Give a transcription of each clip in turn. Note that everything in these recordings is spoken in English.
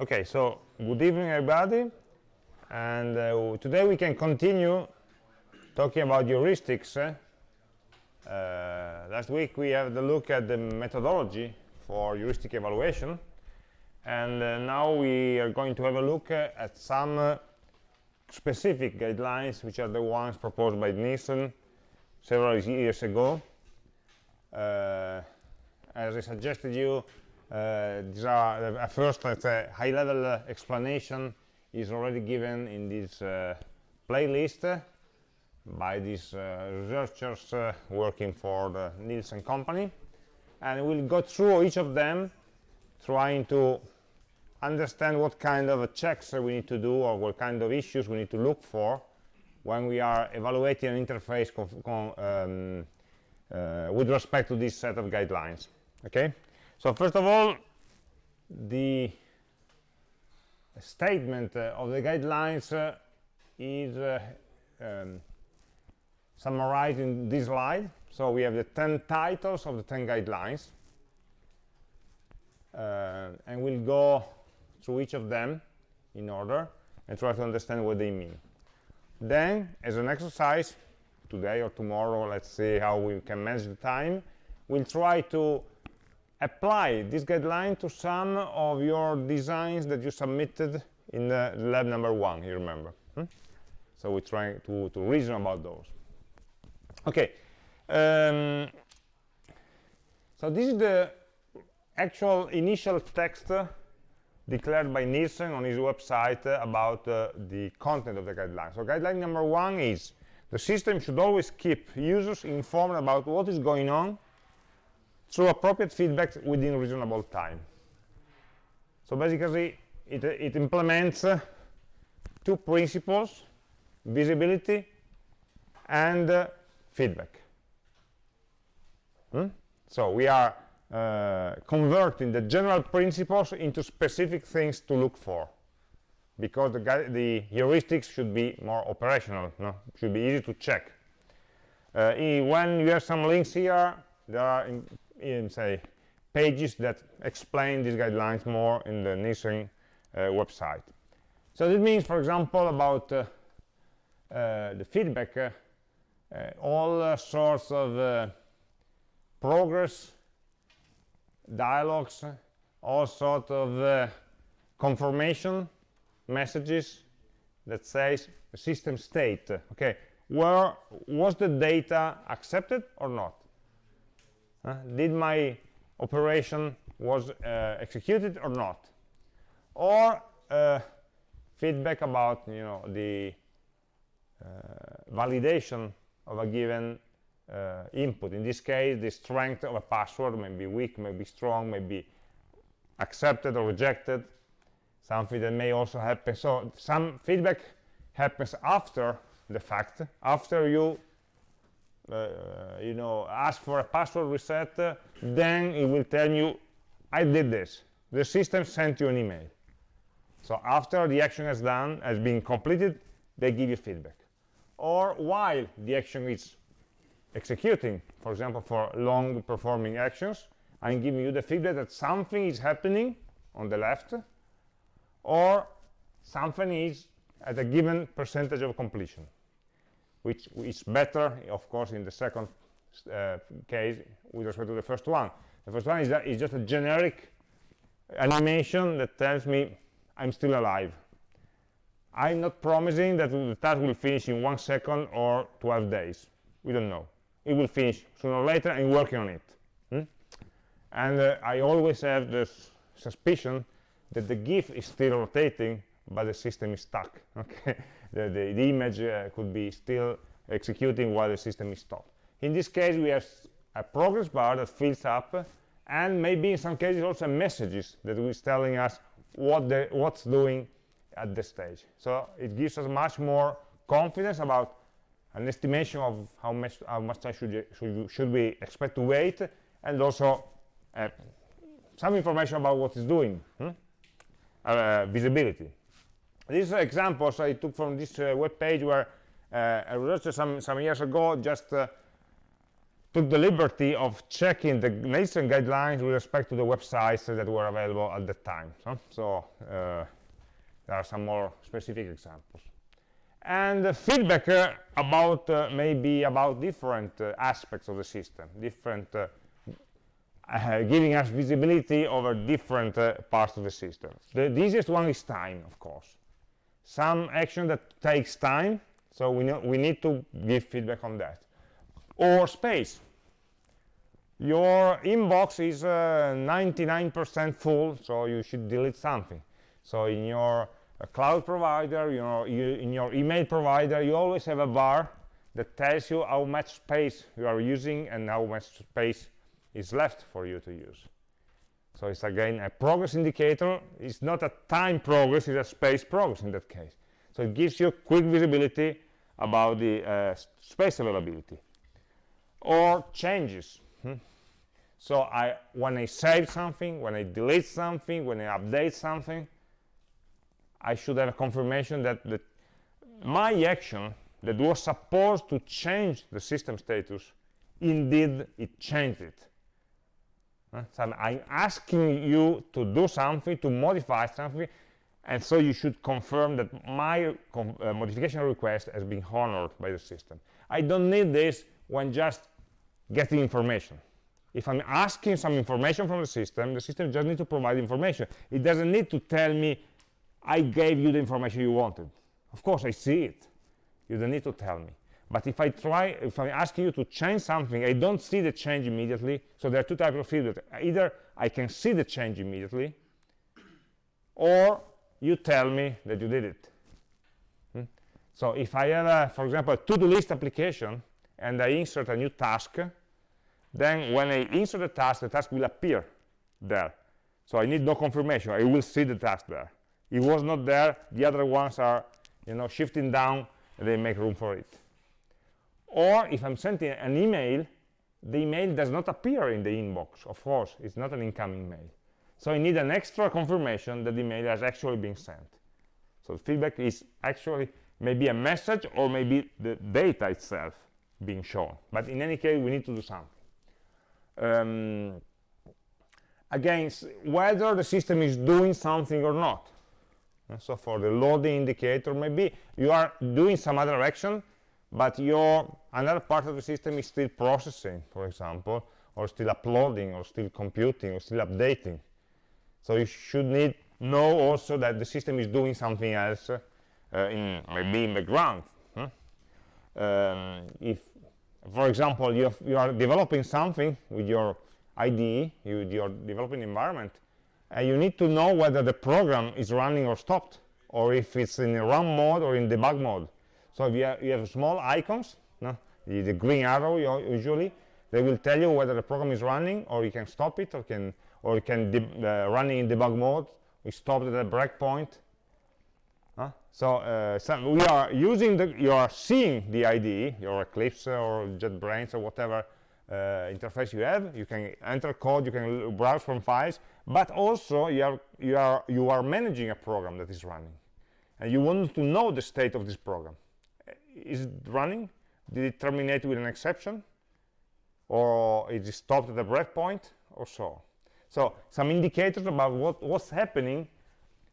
Okay, so good evening, everybody. And uh, today we can continue talking about heuristics. Uh, last week we had a look at the methodology for heuristic evaluation. And uh, now we are going to have a look uh, at some uh, specific guidelines, which are the ones proposed by Nielsen several years ago. Uh, as I suggested you, these are uh, first let's say high-level uh, explanation is already given in this uh, playlist by these researchers working for the Nielsen company. And we'll go through each of them trying to understand what kind of checks we need to do or what kind of issues we need to look for when we are evaluating an interface um, uh, with respect to this set of guidelines. Okay so first of all, the statement uh, of the guidelines uh, is uh, um, summarized in this slide. So we have the 10 titles of the 10 guidelines. Uh, and we'll go through each of them in order and try to understand what they mean. Then, as an exercise, today or tomorrow, let's see how we can manage the time, we'll try to apply this guideline to some of your designs that you submitted in the lab number one, you remember. Hmm? So we try to, to reason about those. Okay. Um, so this is the actual initial text declared by Nielsen on his website about uh, the content of the guideline. So guideline number one is the system should always keep users informed about what is going on through appropriate feedback within reasonable time. So basically, it, it implements uh, two principles, visibility and uh, feedback. Hmm? So we are uh, converting the general principles into specific things to look for because the, the heuristics should be more operational, no? should be easy to check. Uh, when you have some links here, there are in say pages that explain these guidelines more in the Nielsen uh, website. So this means, for example, about uh, uh, the feedback, uh, uh, all uh, sorts of progress, dialogues, all sorts of confirmation messages that says system state. Okay, where was the data accepted or not? Uh, did my operation was uh, executed or not? Or uh, feedback about you know the uh, validation of a given uh, input. In this case, the strength of a password may be weak, may be strong, may be accepted or rejected. Something that may also happen. So some feedback happens after the fact, after you you know, ask for a password reset, uh, then it will tell you, I did this. The system sent you an email. So after the action is done, has been completed, they give you feedback. Or while the action is executing, for example, for long performing actions, I'm giving you the feedback that something is happening on the left, or something is at a given percentage of completion which is better, of course, in the second uh, case with respect to the first one. The first one is, that is just a generic animation that tells me I'm still alive. I'm not promising that the task will finish in one second or 12 days. We don't know. It will finish sooner or later. I'm working on it. Hmm? And uh, I always have this suspicion that the GIF is still rotating, but the system is stuck. Okay, the, the, the image uh, could be still executing while the system is stopped. In this case, we have a progress bar that fills up, and maybe in some cases also messages that is telling us what the, what's doing at the stage. So it gives us much more confidence about an estimation of how much, how much time should, should, should we expect to wait, and also uh, some information about what it's doing, hmm? uh, visibility. These are examples I took from this uh, web page where uh, a researcher some, some years ago just uh, took the liberty of checking the Nielsen guidelines with respect to the websites that were available at the time. So, so uh, there are some more specific examples. And the feedback uh, about uh, maybe about different uh, aspects of the system, different uh, uh, giving us visibility over different parts of the system. The, the easiest one is time, of course. Some action that takes time, so we, know, we need to give feedback on that or space. Your inbox is 99% uh, full, so you should delete something. So in your uh, cloud provider, you know, you, in your email provider, you always have a bar that tells you how much space you are using and how much space is left for you to use. So it's again a progress indicator. It's not a time progress, it's a space progress in that case. So it gives you quick visibility about the uh, space availability or changes. Hmm? So I, when I save something, when I delete something, when I update something, I should have a confirmation that the, my action that was supposed to change the system status, indeed it changed it. So I'm asking you to do something, to modify something, and so you should confirm that my uh, modification request has been honored by the system. I don't need this when just getting information. If I'm asking some information from the system, the system just needs to provide information. It doesn't need to tell me, I gave you the information you wanted. Of course, I see it. You don't need to tell me. But if I try, if I ask you to change something, I don't see the change immediately. So there are two types of feedback. Either I can see the change immediately, or you tell me that you did it. Hmm? So if I have, a, for example, a to-do list application, and I insert a new task, then when I insert the task, the task will appear there. So I need no confirmation. I will see the task there. It was not there. The other ones are, you know, shifting down. And they make room for it. Or if I'm sending an email, the email does not appear in the inbox. Of course, it's not an incoming mail. So I need an extra confirmation that the email has actually been sent. So the feedback is actually maybe a message or maybe the data itself being shown. But in any case, we need to do something um, against whether the system is doing something or not. And so for the loading indicator, maybe you are doing some other action, but your another part of the system is still processing, for example, or still uploading, or still computing, or still updating. So you should need know also that the system is doing something else, uh, in maybe in the background. Huh? Um, if for example, you, have, you are developing something with your IDE, you, your developing environment, and you need to know whether the program is running or stopped, or if it's in a run mode or in debug mode. So if you have, have small icons, no? the, the green arrow usually, they will tell you whether the program is running, or you can stop it, or can or you can uh, running in debug mode. We stopped at a breakpoint, so, uh, we are using the, you are seeing the IDE, your Eclipse or JetBrains or whatever uh, interface you have. You can enter code, you can browse from files, but also you are, you, are, you are managing a program that is running. And you want to know the state of this program. Is it running? Did it terminate with an exception? Or is it stopped at a breakpoint? Or so. So, some indicators about what, what's happening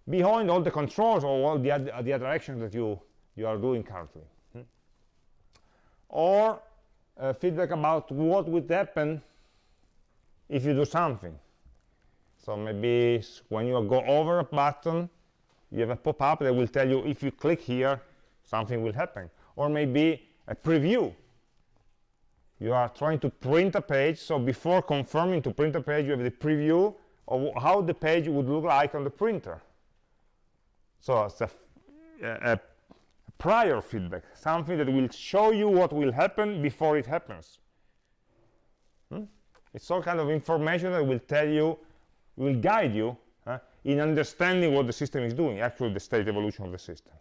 behind all the controls or all the, other, the other actions that you, you are doing currently. Hmm? Or uh, feedback about what would happen if you do something. So maybe when you go over a button, you have a pop-up that will tell you if you click here, something will happen. Or maybe a preview. You are trying to print a page, so before confirming to print a page, you have the preview of how the page would look like on the printer. So it's a, a, prior feedback, something that will show you what will happen before it happens. Hmm? It's all kind of information that will tell you, will guide you uh, in understanding what the system is doing, actually the state evolution of the system.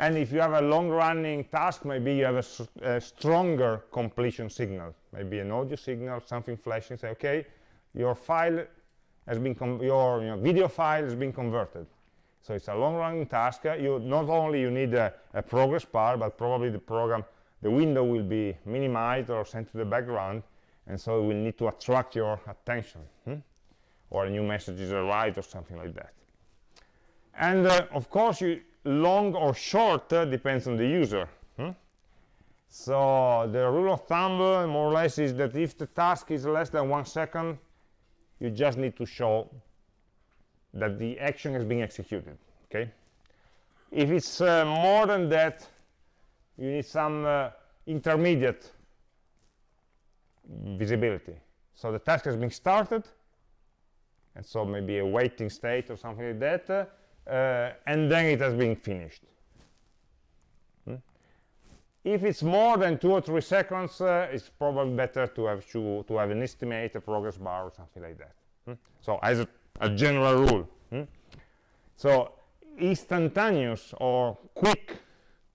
And if you have a long-running task, maybe you have a, a, stronger completion signal, maybe an audio signal, something flashing, say, okay, your file has been, your, your video file has been converted. So it's a long-running task. You not only you need a, a, progress bar, but probably the program the window will be minimized or sent to the background and so it will need to attract your attention hmm? or a new message is arrived or something like that and uh, of course you long or short uh, depends on the user hmm? so the rule of thumb uh, more or less is that if the task is less than one second you just need to show that the action has been executed okay if it's uh, more than that you need some uh, intermediate visibility so the task has been started and so maybe a waiting state or something like that uh, and then it has been finished hmm? if it's more than two or three seconds uh, it's probably better to have to, to have an estimate a progress bar or something like that hmm? so as a, a general rule hmm? so instantaneous or quick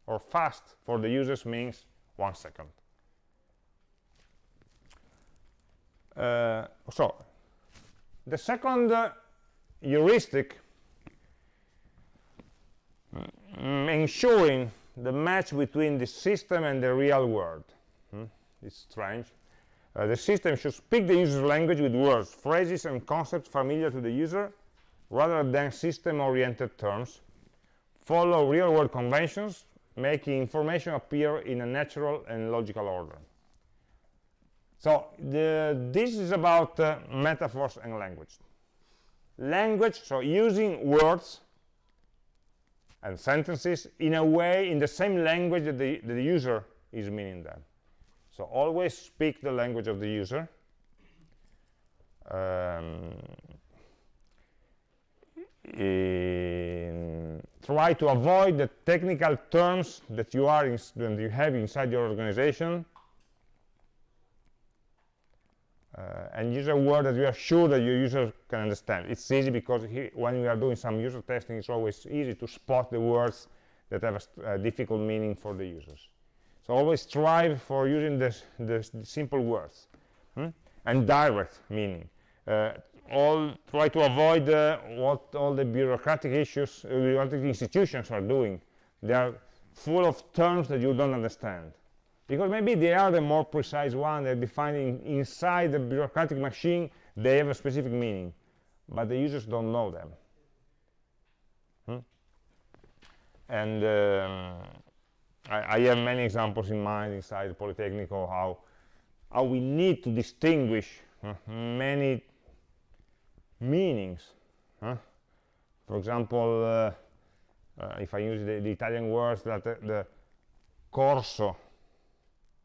or fast for the users means one second uh, so the second uh, heuristic mm, ensuring the match between the system and the real world. Hmm? it's strange. Uh, the system should speak the user's language with words phrases and concepts familiar to the user rather than system-oriented terms. Follow real-world conventions making information appear in a natural and logical order. So the, this is about uh, metaphors and language. Language so using words and sentences in a way in the same language that the, that the user is meaning them so always speak the language of the user. Um, try to avoid the technical terms that you are in, that you have inside your organization uh, and use a word that you are sure that your user can understand. It's easy because he, when we are doing some user testing, it's always easy to spot the words that have a, a difficult meaning for the users. So always strive for using the, the simple words hmm? and direct meaning. Uh, all try to avoid uh, what all the bureaucratic issues, uh, bureaucratic institutions are doing. They are full of terms that you don't understand because maybe they are the more precise one they're defining inside the bureaucratic machine they have a specific meaning but the users don't know them hmm? and um, I, I, have many examples in mind inside the Polytechnic how how we need to distinguish uh, many meanings huh? for example uh, uh, if I use the, the Italian words that the corso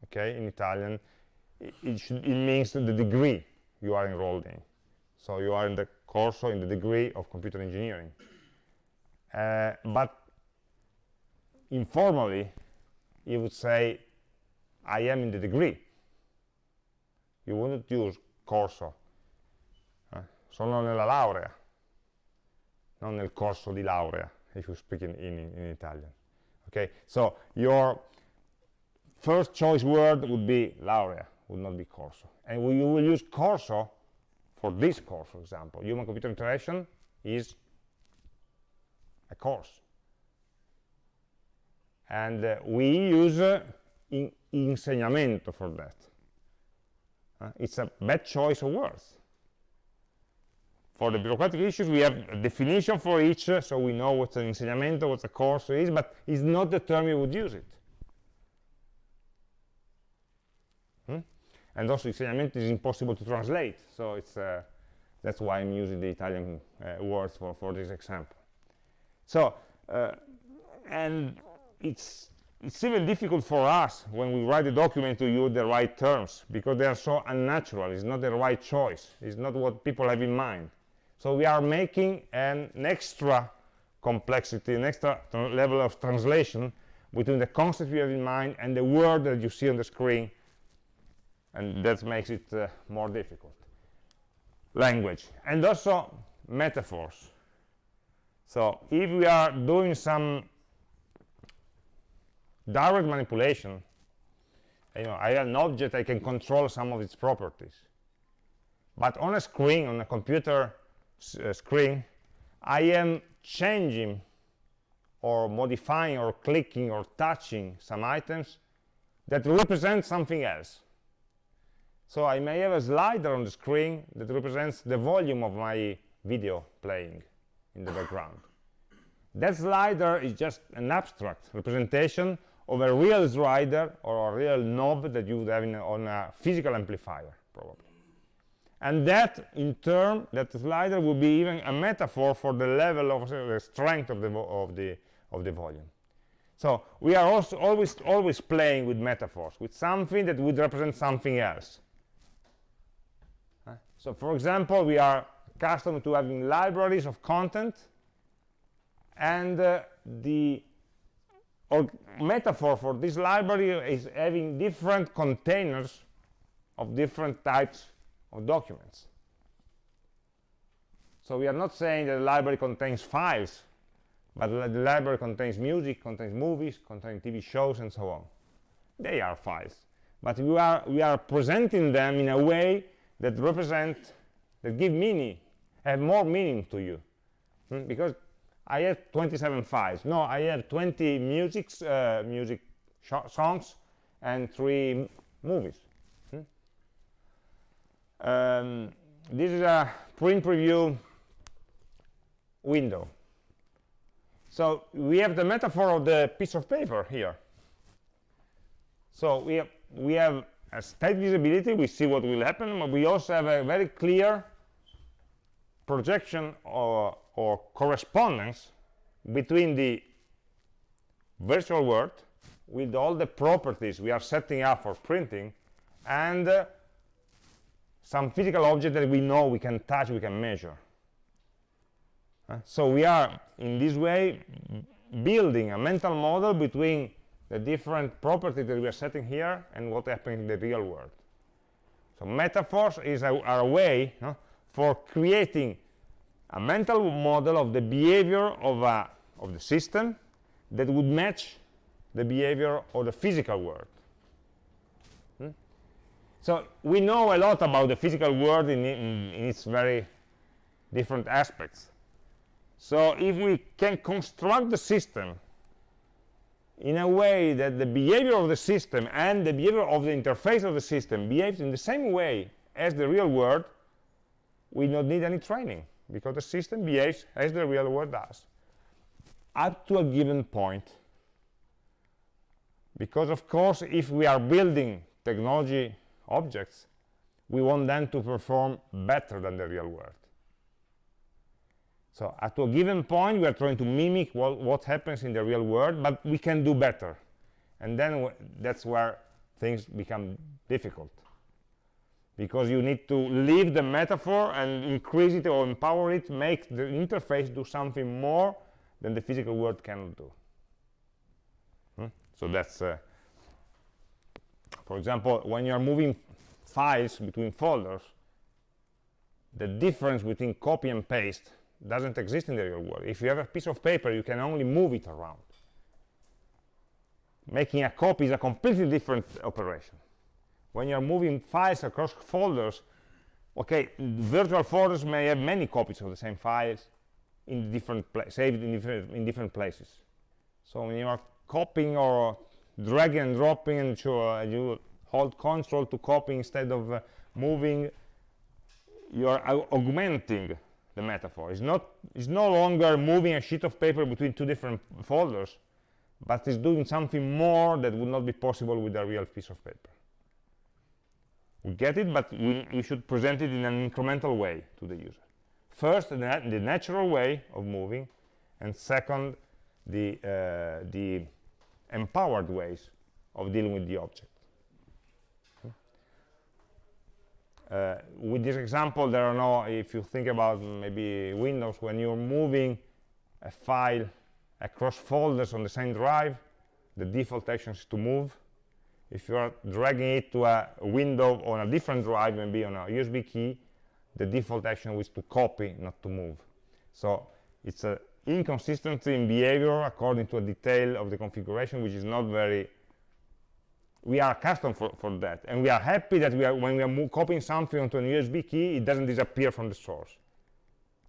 okay in Italian it, should, it means the degree you are enrolled in. So you are in the course or in the degree of computer engineering. Uh, but informally you would say I am in the degree. You wouldn't use corso eh? sono nella laurea. Non nel corso di laurea if you speak in, in, in Italian okay? So your first choice word would be laurea, would not be corso. And we, you will use corso for this course, for example. Human-computer interaction is a course. And uh, we use uh, in insegnamento for that. Uh, it's a bad choice of words. For the bureaucratic issues, we have a definition for each, uh, so we know what an insegnamento, what a course is, but it's not the term you would use it. And also insegnamento is impossible to translate. So it's uh, that's why I'm using the Italian uh, words for, for this example. So uh, and it's it's even difficult for us when we write a document to use the right terms because they are so unnatural. It's not the right choice. It's not what people have in mind. So we are making an extra complexity an extra level of translation between the concept you have in mind and the word that you see on the screen and that makes it uh, more difficult. Language and also metaphors. So if we are doing some direct manipulation you know I have an object I can control some of its properties. But on a screen on a computer uh, screen I am changing or modifying or clicking or touching some items that represent something else. So I may have a slider on the screen that represents the volume of my video playing in the background. That slider is just an abstract representation of a real slider or a real knob that you would have in, on a physical amplifier, probably. And that, in turn, that slider will be even a metaphor for the level of uh, the strength of the, of the, of the volume. So we are also always, always playing with metaphors, with something that would represent something else. So for example, we are accustomed to having libraries of content, and uh, the metaphor for this library is having different containers of different types of documents. So we are not saying that the library contains files, but the library contains music, contains movies, contains TV shows, and so on. They are files. But we are, we are presenting them in a way that represent, that give meaning, have more meaning to you. Hmm? Because I have 27 files. No, I have 20 musics, uh, music songs and three movies. Um, this is a print preview window. So we have the metaphor of the piece of paper here. So we have, we have a state visibility, we see what will happen, but we also have a very clear projection or, or correspondence between the virtual world with all the properties we are setting up for printing and uh, some physical object that we know we can touch, we can measure. Uh, so we are, in this way, building a mental model between the different properties that we are setting here and what happens in the real world. So metaphors is a, a way no, for creating a mental model of the behavior of, a, of the system that would match the behavior of the physical world. Hmm? So we know a lot about the physical world in, in, in, its very different aspects. So if we can construct the system in a way that the behavior of the system and the behavior of the interface of the system behaves in the same way as the real world, we don't need any training because the system behaves as the real world does up to a given point. Because of course, if we are building technology objects, we want them to perform better than the real world. So at a given point, we are trying to mimic what, what happens in the real world, but we can do better. And then that's where things become difficult. Because you need to leave the metaphor and increase it or empower it, make the interface do something more than the physical world cannot do. Hmm? So that's uh, for example, when you're moving files between folders, the difference between copy and paste doesn't exist in the real world. If you have a piece of paper, you can only move it around. Making a copy is a completely different operation. When you're moving files across folders, okay, virtual folders may have many copies of the same files in different saved in different, in different places. So when you are copying or dragging and dropping and you hold control to copy instead of uh, moving you are augmenting the metaphor. It's not it's no longer moving a sheet of paper between two different folders but it's doing something more that would not be possible with a real piece of paper. We get it but we, we should present it in an incremental way to the user. First the, nat the natural way of moving and second the uh, the empowered ways of dealing with the object. Uh, with this example, there are no, if you think about maybe Windows, when you're moving a file across folders on the same drive, the default action is to move. If you are dragging it to a window on a different drive, maybe on a USB key, the default action is to copy, not to move. So it's a inconsistency in behavior according to a detail of the configuration which is not very we are accustomed for, for that and we are happy that we are when we are copying something onto an USB key it doesn't disappear from the source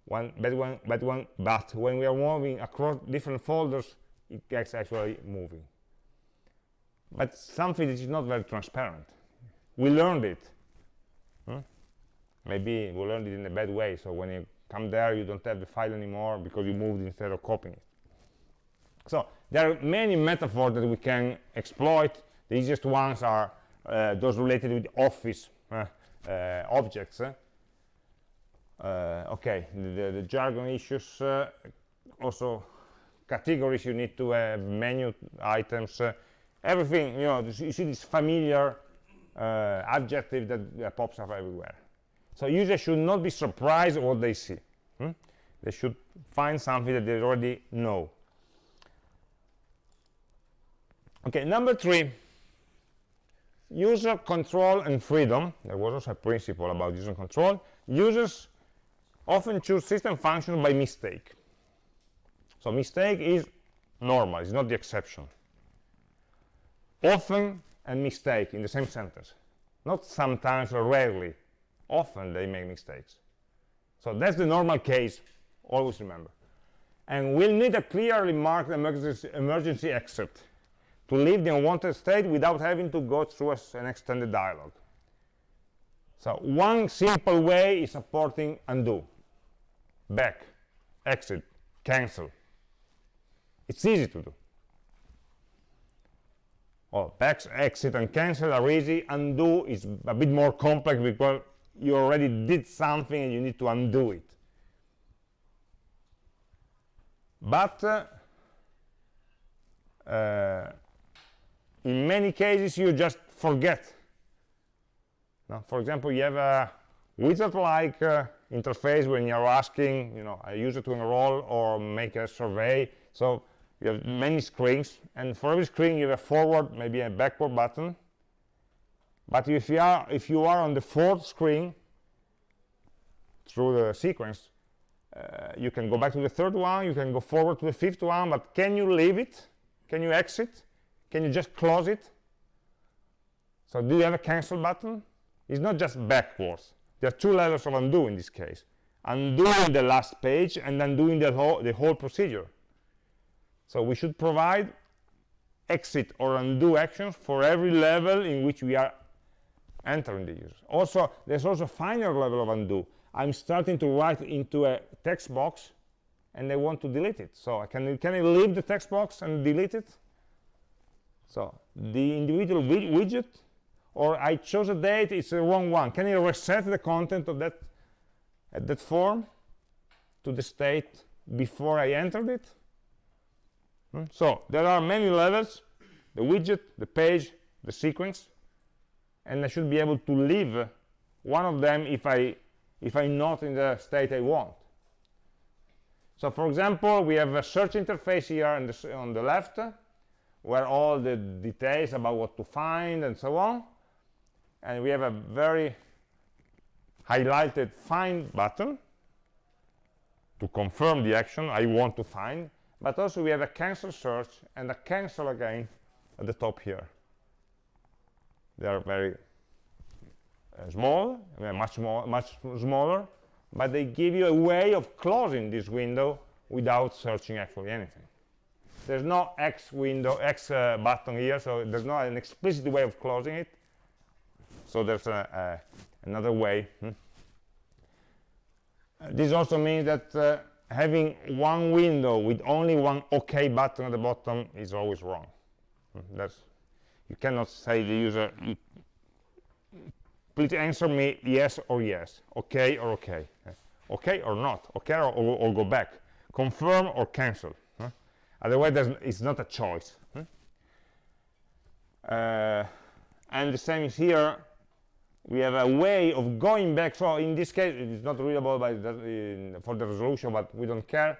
one, but, but, when, but when we are moving across different folders it gets actually moving but something that is not very transparent. We learned it. Hmm? Maybe we learned it in a bad way, so when you come there, you don't have the file anymore because you moved instead of copying it. So there are many metaphors that we can exploit. The easiest ones are uh, those related with office uh, uh, objects. Uh, okay, the, the, jargon issues, uh, also categories you need to have, menu items, uh, everything, you know, you see this familiar adjective that pops up everywhere. So users should not be surprised what they see. Hmm? They should find something that they already know. Okay, number three, user control and freedom. There was also a principle about user control. Users often choose system functions by mistake. So mistake is normal, it's not the exception. Often and mistake in the same sentence. Not sometimes or rarely. Often they make mistakes. So that's the normal case, always remember. And we'll need a clearly marked emergency, emergency exit to leave the unwanted state without having to go through a, an extended dialog. So one simple way is supporting undo, back, exit, cancel. It's easy to do. Well, back, exit, and cancel are easy. Undo is a bit more complex because you already did something and you need to undo it. But uh, uh, in many cases you just forget. Now, for example you have a wizard-like uh, interface when you're asking you know a user to enroll or make a survey. So you have many screens and for every screen you have a forward maybe a backward button. But if you are if you are on the fourth screen through the sequence uh, you can go back to the third one you can go forward to the fifth one but can you leave it? Can you exit can you just close it? So do you have a cancel button? It's not just backwards. There are two levels of undo in this case. Undoing the last page and undoing the whole, the whole procedure. So we should provide exit or undo actions for every level in which we are entering the user. Also, there's also a finer level of undo. I'm starting to write into a text box and I want to delete it. So I can, can I leave the text box and delete it? So the individual widget, or I chose a date, it's the wrong one. Can you reset the content of that, at that form to the state before I entered it? Hmm? So there are many levels, the widget, the page, the sequence, and I should be able to leave one of them if, I, if I'm not in the state I want. So for example, we have a search interface here on the, on the left, where all the details about what to find and so on. And we have a very highlighted find button to confirm the action I want to find. But also we have a cancel search and a cancel again at the top here. They are very uh, small much more much smaller but they give you a way of closing this window without searching actually anything there's no X window, X uh, button here, so there's not an explicit way of closing it. So there's a, a, another way. Hmm? Uh, this also means that uh, having one window with only one OK button at the bottom is always wrong. Hmm? That's you cannot say the user, please answer me yes or yes, OK or OK, OK or not, OK or, or, or go back, confirm or cancel. Otherwise, it's not a choice. Hmm? Uh, and the same is here. We have a way of going back. So in this case, it is not readable by the, for the resolution, but we don't care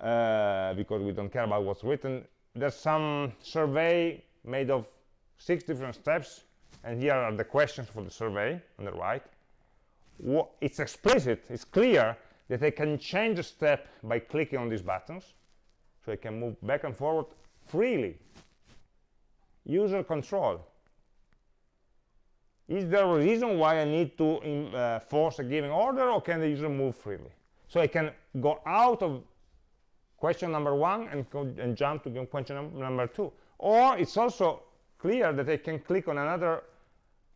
uh, because we don't care about what's written. There's some survey made of six different steps, and here are the questions for the survey on the right. It's explicit, it's clear that I can change the step by clicking on these buttons so I can move back and forward freely. User control. Is there a reason why I need to in, uh, force a given order or can the user move freely? So I can go out of question number one and, and jump to question num number two. Or it's also clear that I can click on another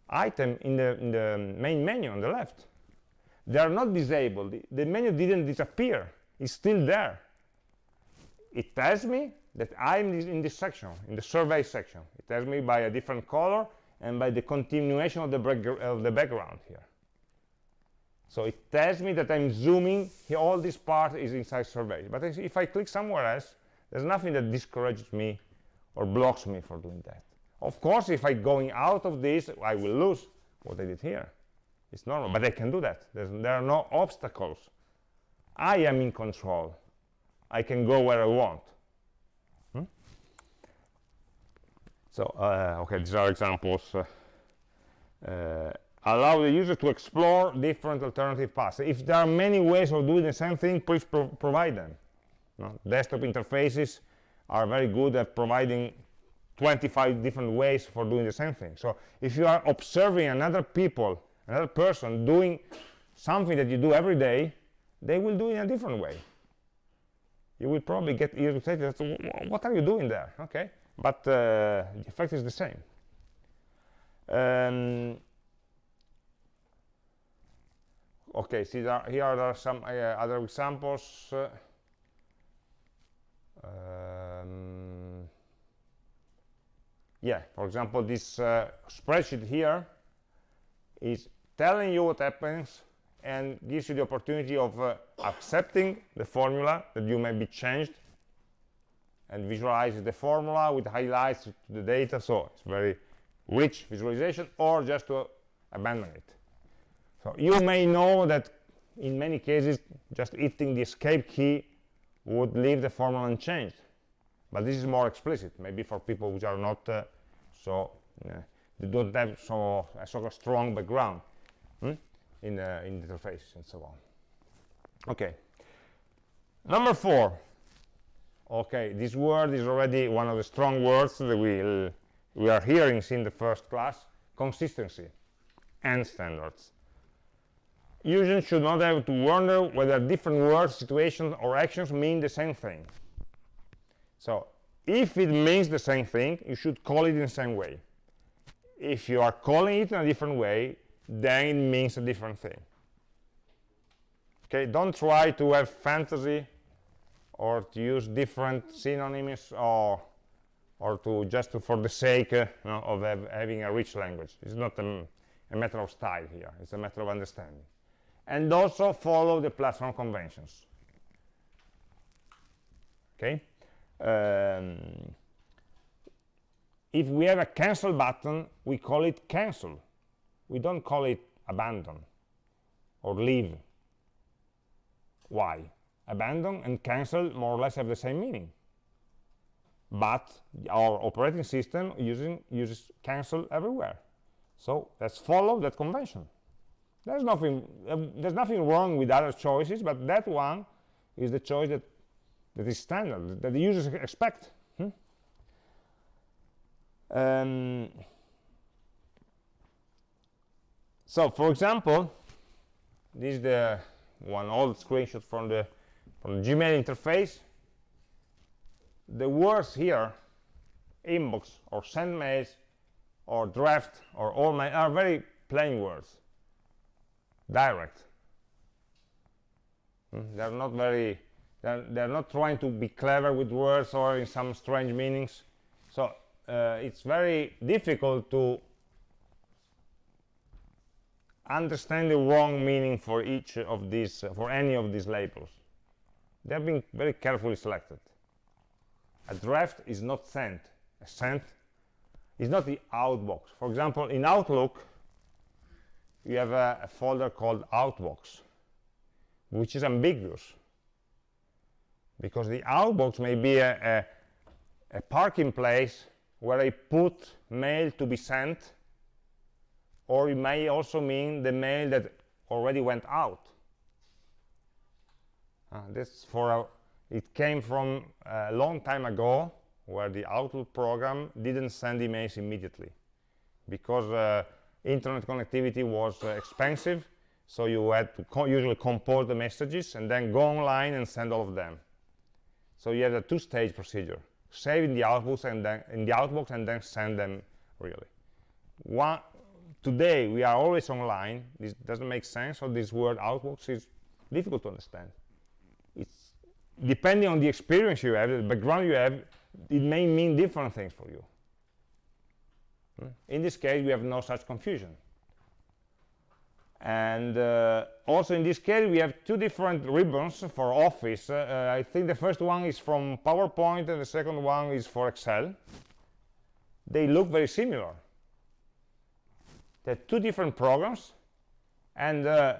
item in the, in the main menu on the left. They are not disabled. The menu didn't disappear. It's still there. It tells me that I'm in this section, in the survey section. It tells me by a different color and by the continuation of the, of the background here. So it tells me that I'm zooming, all this part is inside survey. But if I click somewhere else, there's nothing that discourages me or blocks me for doing that. Of course, if I'm going out of this, I will lose what I did here. It's normal, but I can do that. There's, there are no obstacles. I am in control. I can go where I want. Hmm? So, uh, okay, these are examples. Uh, uh, allow the user to explore different alternative paths. If there are many ways of doing the same thing, please pro provide them. No? Desktop interfaces are very good at providing 25 different ways for doing the same thing. So if you are observing another people, another person doing something that you do every day, they will do it in a different way. You will probably get irritated. What are you doing there? Okay, but uh, the effect is the same. Um, okay, see there, here are some uh, other examples. Uh, um, yeah, for example, this uh, spreadsheet here is telling you what happens and gives you the opportunity of uh, accepting the formula that you may be changed and visualizes the formula with highlights to the data. So it's very rich visualization or just to abandon it. So you may know that in many cases just hitting the escape key would leave the formula unchanged. But this is more explicit maybe for people which are not uh, so uh, they don't have so a sort of strong background. Hmm, in uh, in the interface and so on. Okay. Number four. Okay this word is already one of the strong words that we we are hearing in the first class. Consistency and standards. Users should not have to wonder whether different words situations or actions mean the same thing. So if it means the same thing you should call it in the same way. If you are calling it in a different way then it means a different thing. Okay don't try to have fantasy or to use different synonyms or or to just to, for the sake uh, of have, having a rich language. It's not a, a matter of style here. It's a matter of understanding. And also follow the platform conventions. Okay? Um, if we have a cancel button we call it cancel we don't call it abandon or leave. Why? Abandon and cancel more or less have the same meaning. But our operating system using uses cancel everywhere. So let's follow that convention. There's nothing uh, there's nothing wrong with other choices but that one is the choice that that is standard, that the users expect. Hmm? Um, so, for example, this is the one old screenshot from the from the Gmail interface. The words here, inbox or send mails or draft or all mail are very plain words, direct. Hmm? They're not very they're, they're not trying to be clever with words or in some strange meanings so uh, it's very difficult to understand the wrong meaning for each of these for any of these labels. They have been very carefully selected. A draft is not sent. A sent is not the outbox. For example in outlook you have a, a folder called outbox which is ambiguous because the outbox may be a, a, a parking place where I put mail to be sent or it may also mean the mail that already went out. Uh, this for a, it came from a long time ago where the Outlook program didn't send emails immediately because uh, internet connectivity was uh, expensive. So you had to co usually compose the messages and then go online and send all of them. So you have a two-stage procedure: save in the outbox and then in the outbox and then send them really. One, today we are always online. This doesn't make sense. So this word outbox is difficult to understand. It's depending on the experience you have, the background you have, it may mean different things for you. Hmm? In this case, we have no such confusion. And uh, also in this case, we have two different ribbons for Office. Uh, uh, I think the first one is from PowerPoint and the second one is for Excel. They look very similar. Two different programs, and uh,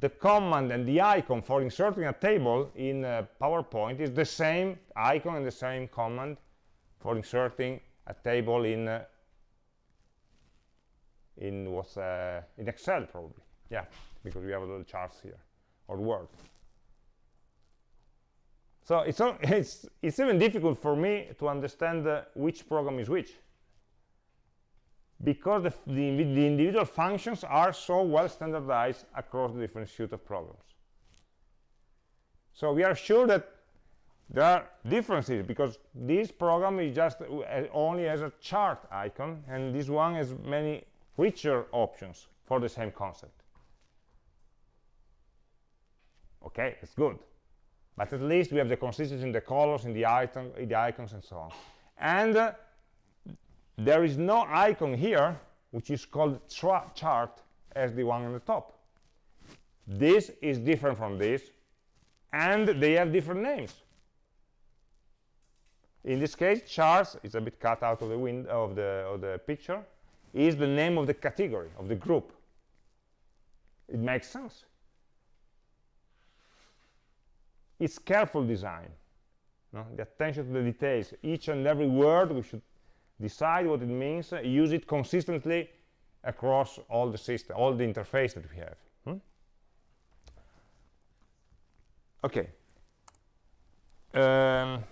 the command and the icon for inserting a table in uh, PowerPoint is the same icon and the same command for inserting a table in uh, in what's in Excel probably. Yeah because we have a little charts here or word. So it's it's it's even difficult for me to understand uh, which program is which because the, the, the, individual functions are so well standardized across the different suite of programs so we are sure that there are differences because this program is just uh, only has a chart icon and this one has many richer options for the same concept. Okay it's good. But at least we have the consistency in the colors in the item in the icons and so on. And uh, there is no icon here which is called chart as the one on the top. This is different from this and they have different names. In this case charts is a bit cut out of the window of the of the picture is the name of the category of the group. It makes sense. It's careful design. No? the attention to the details each and every word we should decide what it means use it consistently across all the system all the interface that we have. Hmm? okay. Um,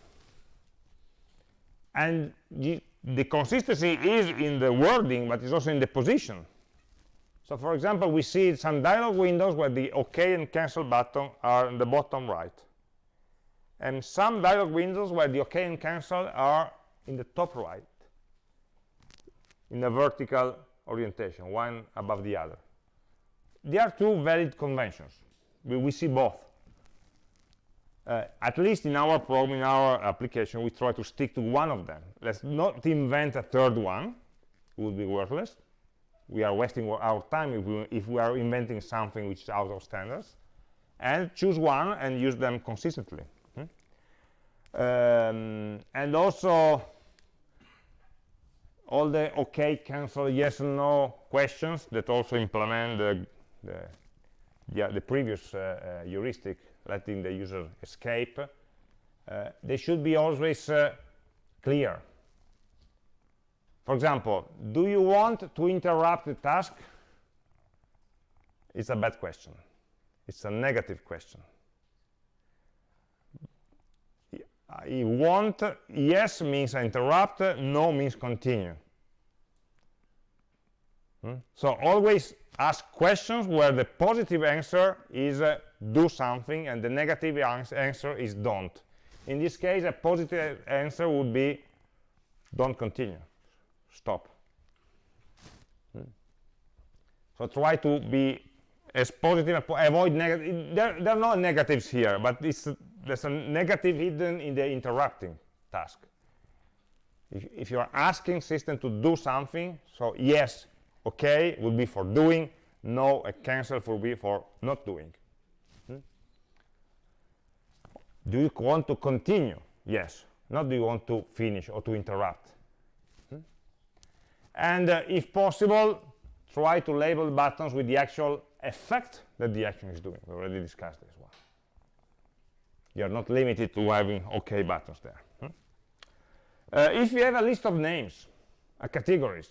and the, the consistency is in the wording but it's also in the position. So for example we see some dialog windows where the OK and cancel button are in the bottom right and some dialog windows where the OK and cancel are in the top right in a vertical orientation, one above the other. There are two valid conventions. We, we see both. Uh, at least in our program, in our application, we try to stick to one of them. Let's not invent a third one. It would be worthless. We are wasting our time if we, if we are inventing something which is out of standards. And choose one and use them consistently. Um, and also all the okay cancel yes and no questions that also implement the the, the, the previous uh, uh, heuristic letting the user escape uh, they should be always uh, clear. For example do you want to interrupt the task? It's a bad question. It's a negative question. I want, yes means interrupt, no means continue. So always ask questions where the positive answer is uh, do something and the negative answer is don't. In this case, a positive answer would be don't continue, stop. Hmm? So try to be as positive, avoid negative. There, there are no negatives here, but there's a negative hidden in the interrupting task. If, if you are asking system to do something, so yes, okay would be for doing, no, a cancel would be for not doing. Hmm? Do you want to continue? Yes. Not do you want to finish or to interrupt. Hmm? And uh, if possible, try to label buttons with the actual effect that the action is doing. We already discussed this one you're not limited to having OK buttons there. Hmm? Uh, if you have a list of names, uh, categories,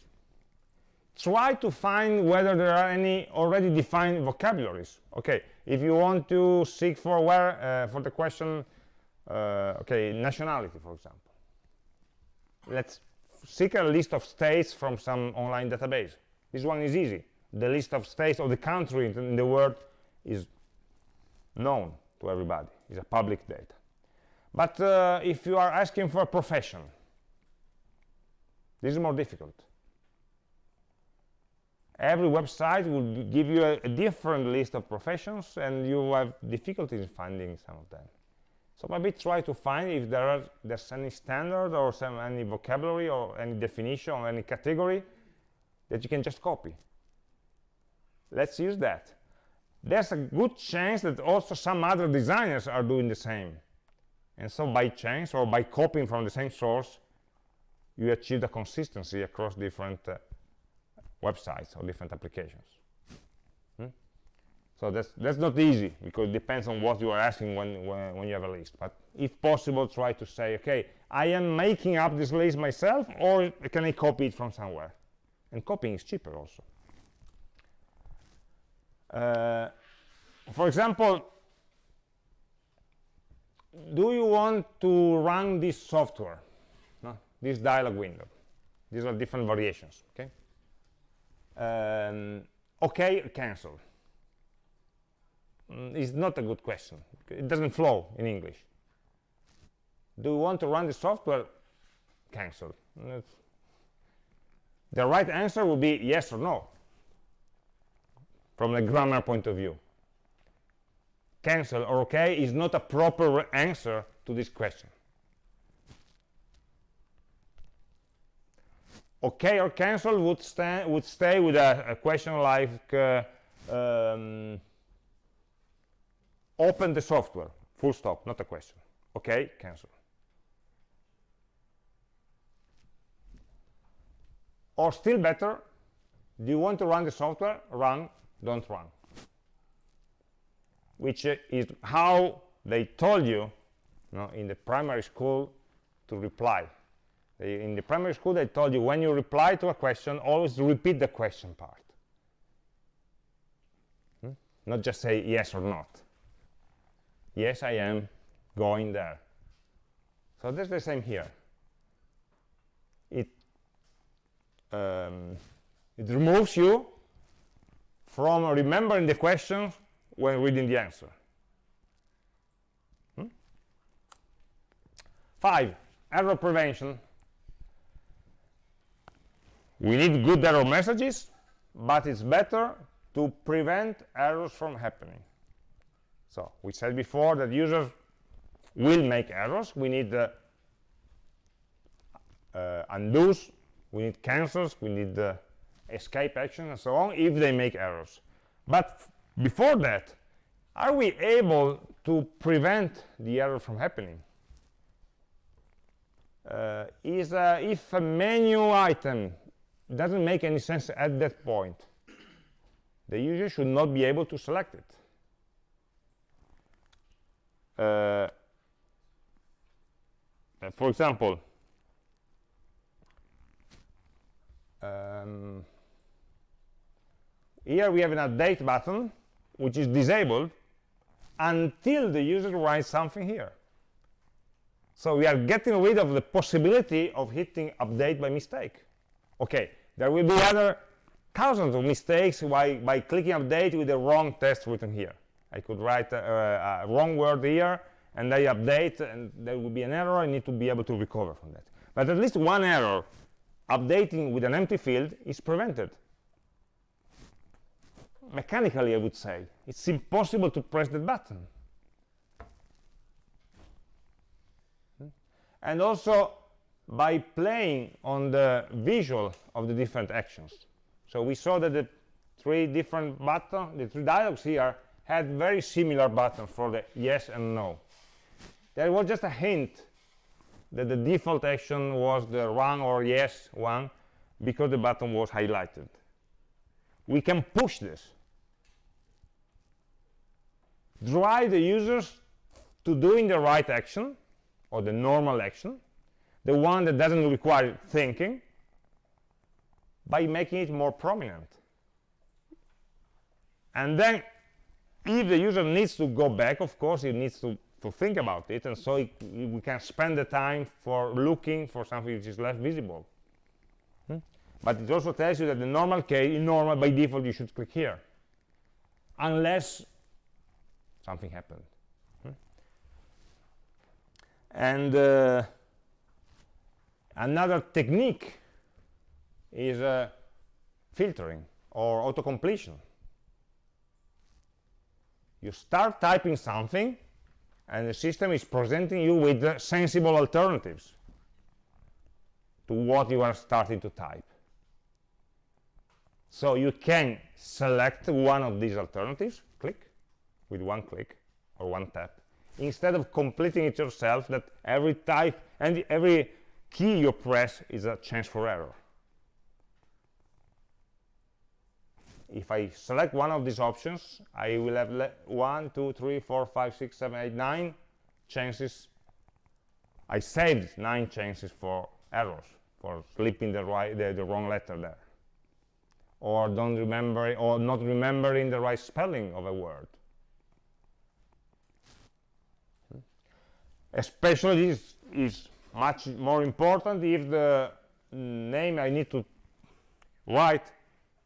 try to find whether there are any already defined vocabularies. Okay, if you want to seek for where uh, for the question, uh, okay, nationality, for example. Let's seek a list of states from some online database. This one is easy. The list of states of the country in the world is known to everybody it's a public data but uh, if you are asking for a profession this is more difficult every website will give you a, a, different list of professions and you have difficulties in finding some of them. So maybe try to find if there are there's any standard or some any vocabulary or any definition or any category that you can just copy. Let's use that. There's a good chance that also some other designers are doing the same. And so by chance or by copying from the same source you achieve the consistency across different uh, websites or different applications. Hmm? So that's that's not easy because it depends on what you are asking when, when, when you have a list. But if possible, try to say, okay, I am making up this list myself, or can I copy it from somewhere? And copying is cheaper also. Uh, for example, do you want to run this software? No? This dialog window. These are different variations. Okay um, okay cancel. Mm, is not a good question. It doesn't flow in english. Do you want to run the software? Cancel. The right answer would be yes or no. From the grammar point of view. Cancel or okay is not a proper answer to this question okay or cancel would, would stay with a, a question like uh, um, open the software full stop not a question. Okay cancel. Or still better do you want to run the software? Run don't run. Which uh, is how they told you, you know, in the primary school to reply in the primary school they told you when you reply to a question always repeat the question part. Hmm? not just say yes or not. Yes i am going there. So that's the same here. It um, it removes you from remembering the question when reading the answer. Hmm? five error prevention we need good error messages but it's better to prevent errors from happening. So we said before that users will make errors. We need uh, uh, undos we need cancels we need the escape action and so on if they make errors. But before that are we able to prevent the error from happening? Uh, is uh, if a menu item doesn't make any sense at that point. The user should not be able to select it. Uh, for example, um, here we have an update button which is disabled until the user writes something here. So we are getting rid of the possibility of hitting update by mistake. Okay, there will be other thousands of mistakes by, by clicking update with the wrong text written here. I could write a, a, wrong word here, and I update, and there will be an error. I need to be able to recover from that. But at least one error, updating with an empty field, is prevented. Mechanically, I would say. It's impossible to press that button. Hmm? And also, by playing on the visual of the different actions. So we saw that the three different buttons, the three dialogues here, had very similar buttons for the yes and no. There was just a hint that the default action was the run or yes one because the button was highlighted. We can push this. Drive the users to doing the right action or the normal action the one that doesn't require thinking by making it more prominent and then if the user needs to go back of course he needs to to think about it and so it, we can spend the time for looking for something which is less visible hmm? but it also tells you that the normal case in normal by default you should click here unless something happened hmm? and uh, Another technique is uh, filtering or auto-completion. You start typing something, and the system is presenting you with uh, sensible alternatives to what you are starting to type. So you can select one of these alternatives, click, with one click or one tap, instead of completing it yourself that every type and every key you press is a chance for error. If I select one of these options, I will have one, two, three, four, five, six, seven, eight, nine chances. I saved nine chances for errors, for slipping the, right, the, the wrong letter there or don't remember or not remembering the right spelling of a word especially this is much more important if the name I need to write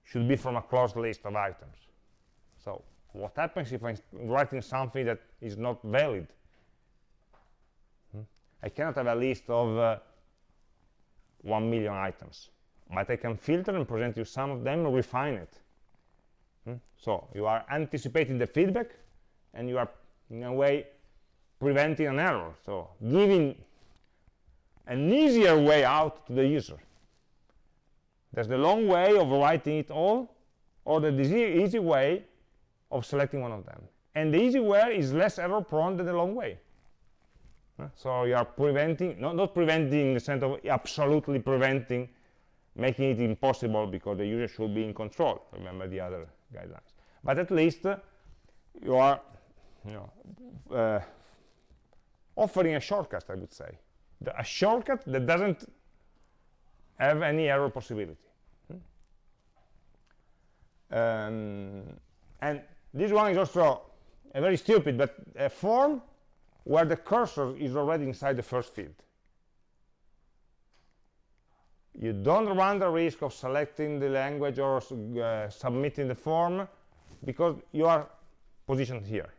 should be from a closed list of items so what happens if I'm writing something that is not valid hmm? I cannot have a list of uh, 1 million items but I can filter and present you some of them and refine it. Hmm? So you are anticipating the feedback and you are in a way preventing an error. So giving an easier way out to the user. There's the long way of writing it all or the easy, way of selecting one of them. And the easy way is less error prone than the long way. So you are preventing, not, not preventing in the sense of absolutely preventing making it impossible because the user should be in control remember the other guidelines but at least uh, you are you know uh, offering a shortcut i would say the, a shortcut that doesn't have any error possibility. Hmm? um, and this one is also a very stupid but a form where the cursor is already inside the first field. You don't run the risk of selecting the language or uh, submitting the form because you are positioned here.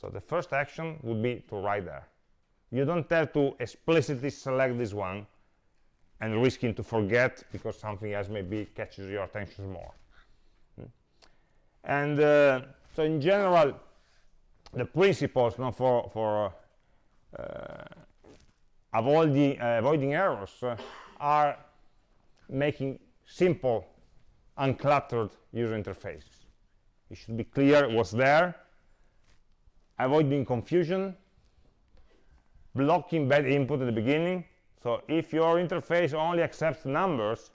So the first action would be to write there you don't have to explicitly select this one and risking to forget because something else maybe catches your attention more hmm. and uh, so in general the principles you know, for for uh, avoiding, uh, avoiding errors uh, are making simple, uncluttered user interfaces. It should be clear what's there, avoiding confusion, blocking bad input at the beginning. So if your interface only accepts numbers,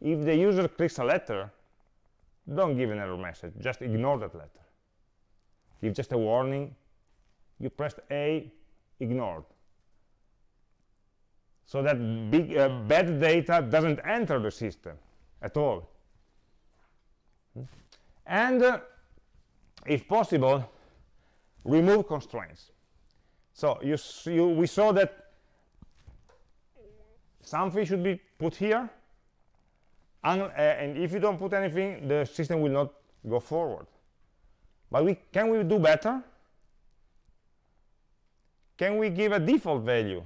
if the user clicks a letter, don't give an error message, just ignore that letter. Give just a warning, you pressed A, ignored so that big, uh, bad data doesn't enter the system at all. And uh, if possible, remove constraints. So you, you, we saw that something should be put here, and, uh, and if you don't put anything, the system will not go forward. But we, can we do better? Can we give a default value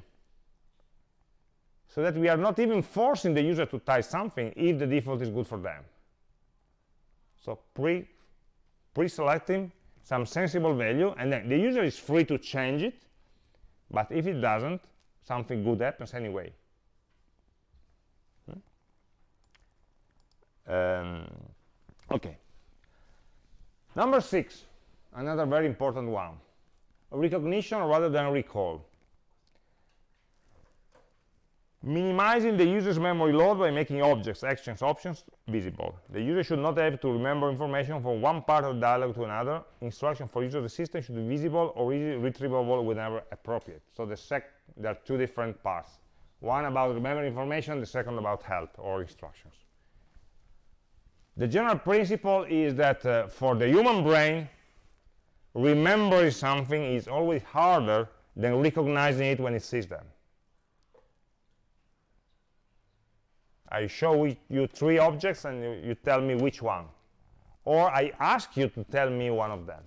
so that we are not even forcing the user to type something if the default is good for them. So pre pre-selecting some sensible value, and then the user is free to change it, but if it doesn't, something good happens anyway. Hmm? Um, okay. Number six, another very important one. Recognition rather than recall minimizing the user's memory load by making objects, actions, options visible. The user should not have to remember information from one part of the dialog to another. Instruction for use of the system should be visible or easily retrievable whenever appropriate. So the there are two different parts. One about remembering information, the second about help or instructions. The general principle is that uh, for the human brain, remembering something is always harder than recognizing it when it sees them. I show you three objects and you, you, tell me which one. Or I ask you to tell me one of them.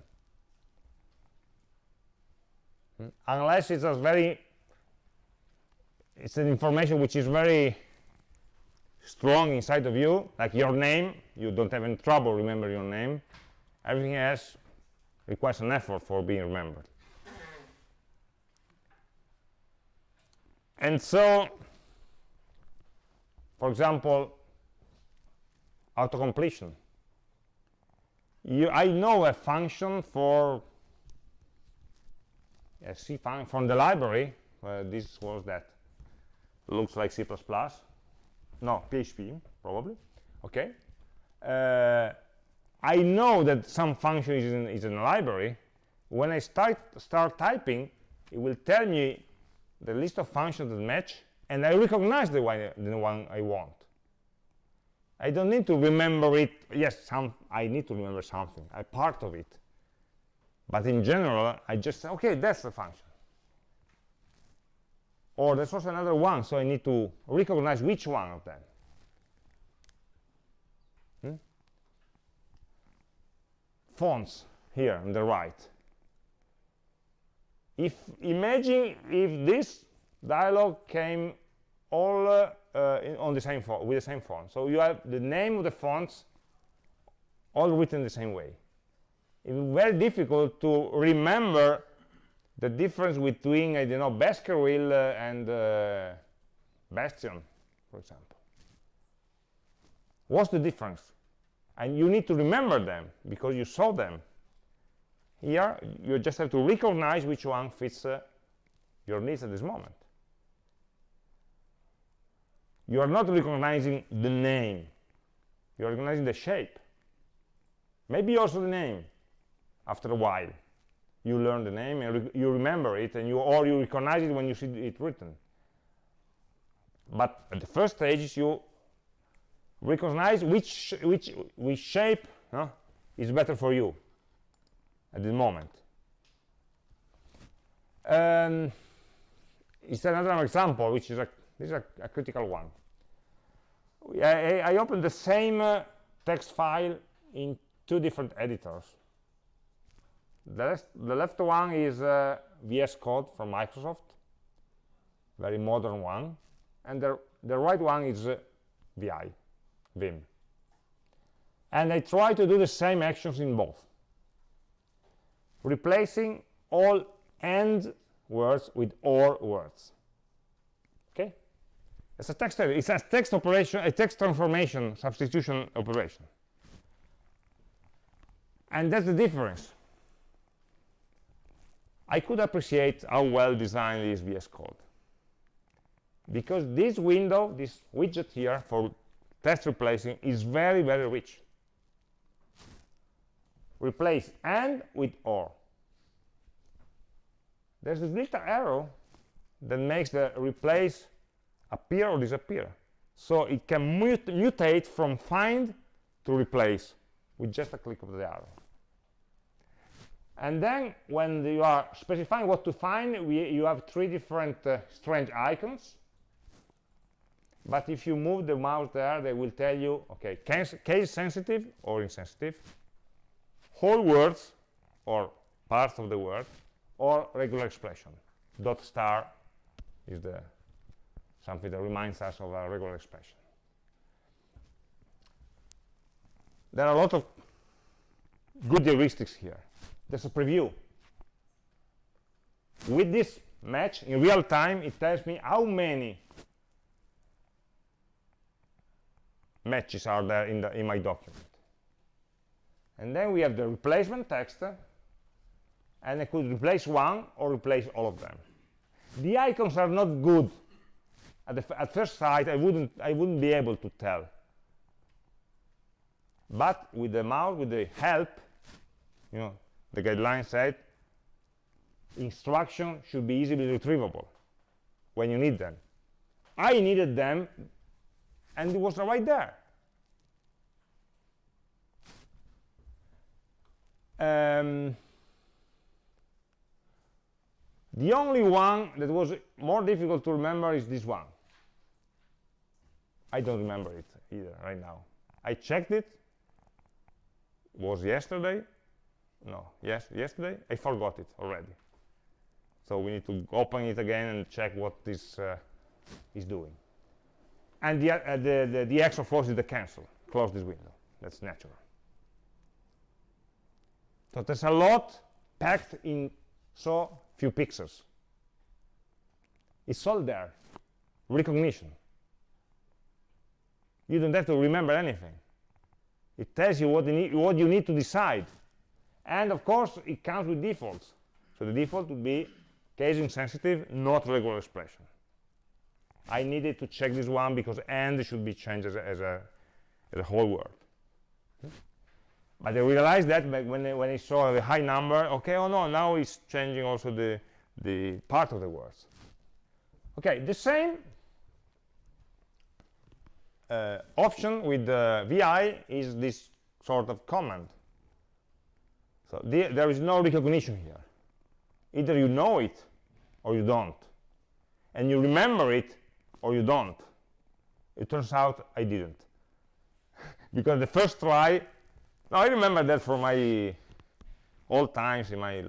Unless it's a very, it's an information which is very strong inside of you, like your name, you don't have any trouble remember your name. Everything else requires an effort for being remembered. And so, for example, auto-completion. I know a function for a C from the library. This was that. Looks like C++. No, PHP, probably. Okay. Uh, I know that some function is in, is in a library. When I start, start typing, it will tell me the list of functions that match, and I recognize the one, the one I want. I don't need to remember it. Yes, some I need to remember something. I'm part of it. But in general, I just say, okay, that's the function. Or there's also another one, so I need to recognize which one of them. Hmm? Fonts here on the right. If imagine if this dialog came all uh, uh, in, on the same font with the same font. So you have the name of the fonts all written the same way. It's very difficult to remember the difference between I don't know Baskerville uh, and uh, Bastion, for example. What's the difference? And you need to remember them because you saw them. Here, you just have to recognize which one fits uh, your needs at this moment. You are not recognizing the name. You are recognizing the shape. Maybe also the name after a while you learn the name and re you remember it and you or you recognize it when you see it written but at the first stage you recognize which which which shape is better for you at the moment um, it's another example which is a this is a, a critical one I, I the same uh, text file in two different editors the left, the left one is uh, VS Code from Microsoft, very modern one. And the, the right one is uh, VI, Vim. And I try to do the same actions in both. Replacing all AND words with OR words. It's a text it's a text operation, a text transformation substitution operation. And that's the difference I could appreciate how well designed is VS Code. Because this window, this widget here for test replacing is very, very rich. Replace AND with OR. There's this little arrow that makes the replace appear or disappear. So it can mut mutate from find to replace with just a click of the arrow. And then when you are specifying what to find, we, you have three different uh, strange icons. But if you move the mouse there, they will tell you, okay, case, case sensitive or insensitive, whole words or parts of the word, or regular expression. Dot star is the something that reminds us of a regular expression. There are a lot of good heuristics here there's a preview. With this match, in real time, it tells me how many matches are there in, the, in my document. And then we have the replacement text, and I could replace one or replace all of them. The icons are not good. At, at first sight, I wouldn't, I wouldn't be able to tell. But with the mouse, with the help, you know, the guideline said instruction should be easily retrievable when you need them. I needed them, and it was right there. Um, the only one that was more difficult to remember is this one. I don't remember it either right now. I checked it, was yesterday, no. Yes yesterday? I forgot it already. So we need to open it again and check what this uh, is doing. And the, uh, the, the, the course is the cancel. Close this window. That's natural. So there's a lot packed in so few pixels. It's all there. Recognition you don't have to remember anything it tells you what you need, what you need to decide and of course it comes with defaults so the default would be case insensitive not regular expression I needed to check this one because and should be changed as a, as a, as a whole word. But I realized that when I, when I saw the high number, okay, oh no, now it's changing also the, the part of the words. Okay, the same uh, option with the VI is this sort of command. So the, there is no recognition here. Either you know it or you don't. And you remember it or you don't. It turns out I didn't. because the first try, now I remember that from my old times in my,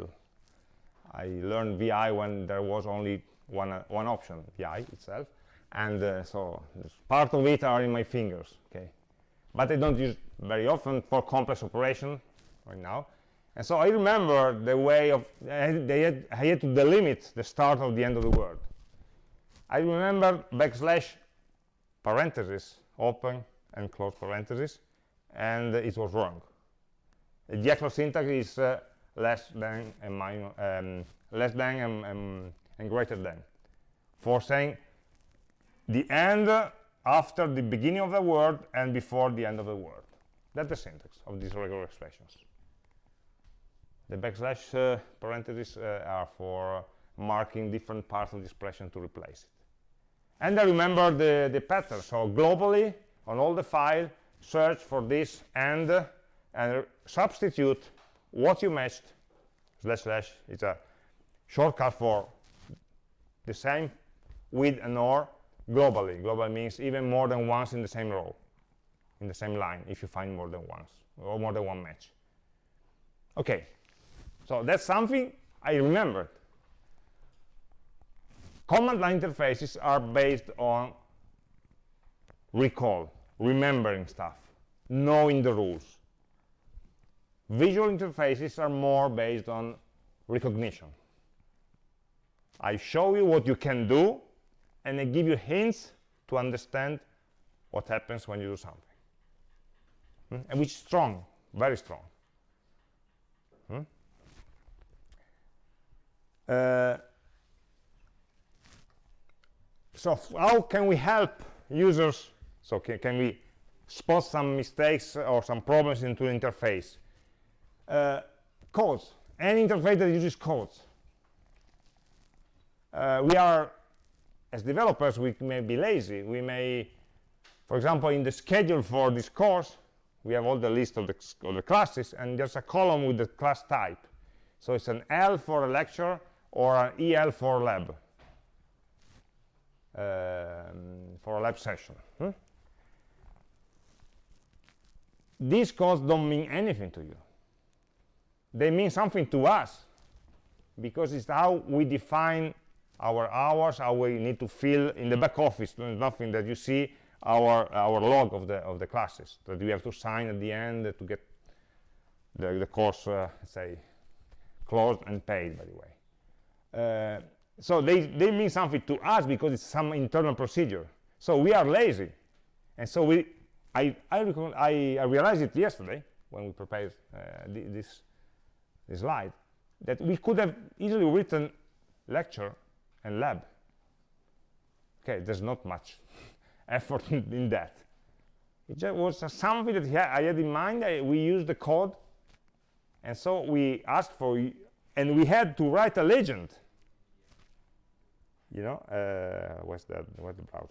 I learned VI when there was only one, uh, one option, VI itself. And uh, so part of it are in my fingers, okay. But I don't use very often for complex operation right now. And so I remember the way of, I had, I had to delimit the start of the end of the word. I remember backslash parentheses, open and close parentheses, and it was wrong. The actual syntax is uh, less than and minus, um, less than and, and, and greater than. For saying the end after the beginning of the word and before the end of the word. That's the syntax of these regular expressions. The backslash uh, parentheses uh, are for marking different parts of the expression to replace it. And I remember the, the pattern. So globally, on all the file, search for this and, and substitute what you matched, slash slash, it's a shortcut for the same with an or globally. Global means even more than once in the same row, in the same line, if you find more than once, or more than one match. Okay, so that's something I remembered command line interfaces are based on recall remembering stuff knowing the rules visual interfaces are more based on recognition I show you what you can do and they give you hints to understand what happens when you do something. Hmm? and which is strong very strong. Hmm? uh, so how can we help users? So can, can we spot some mistakes or some problems into interface? Uh, codes. Any interface that uses codes. Uh, we are as developers we may be lazy we may for example in the schedule for this course we have all the list of the, of the classes and there's a column with the class type so it's an L for a lecture or an EL for lab um, for a lab session. Hmm? These codes don't mean anything to you. They mean something to us because it's how we define our hours, how we need to fill in the back office. Nothing that you see our our log of the of the classes that we have to sign at the end to get the, the course, uh, say, closed and paid, by the way. Uh, so they, they mean something to us because it's some internal procedure so we are lazy and so we i i, I, I realized it yesterday when we prepared uh, this this slide that we could have easily written lecture and lab. Okay there's not much effort in, that. It just was something that i had in mind. I, we used the code and so we asked for and we had to write a legend. You know uh, what's that what's the browser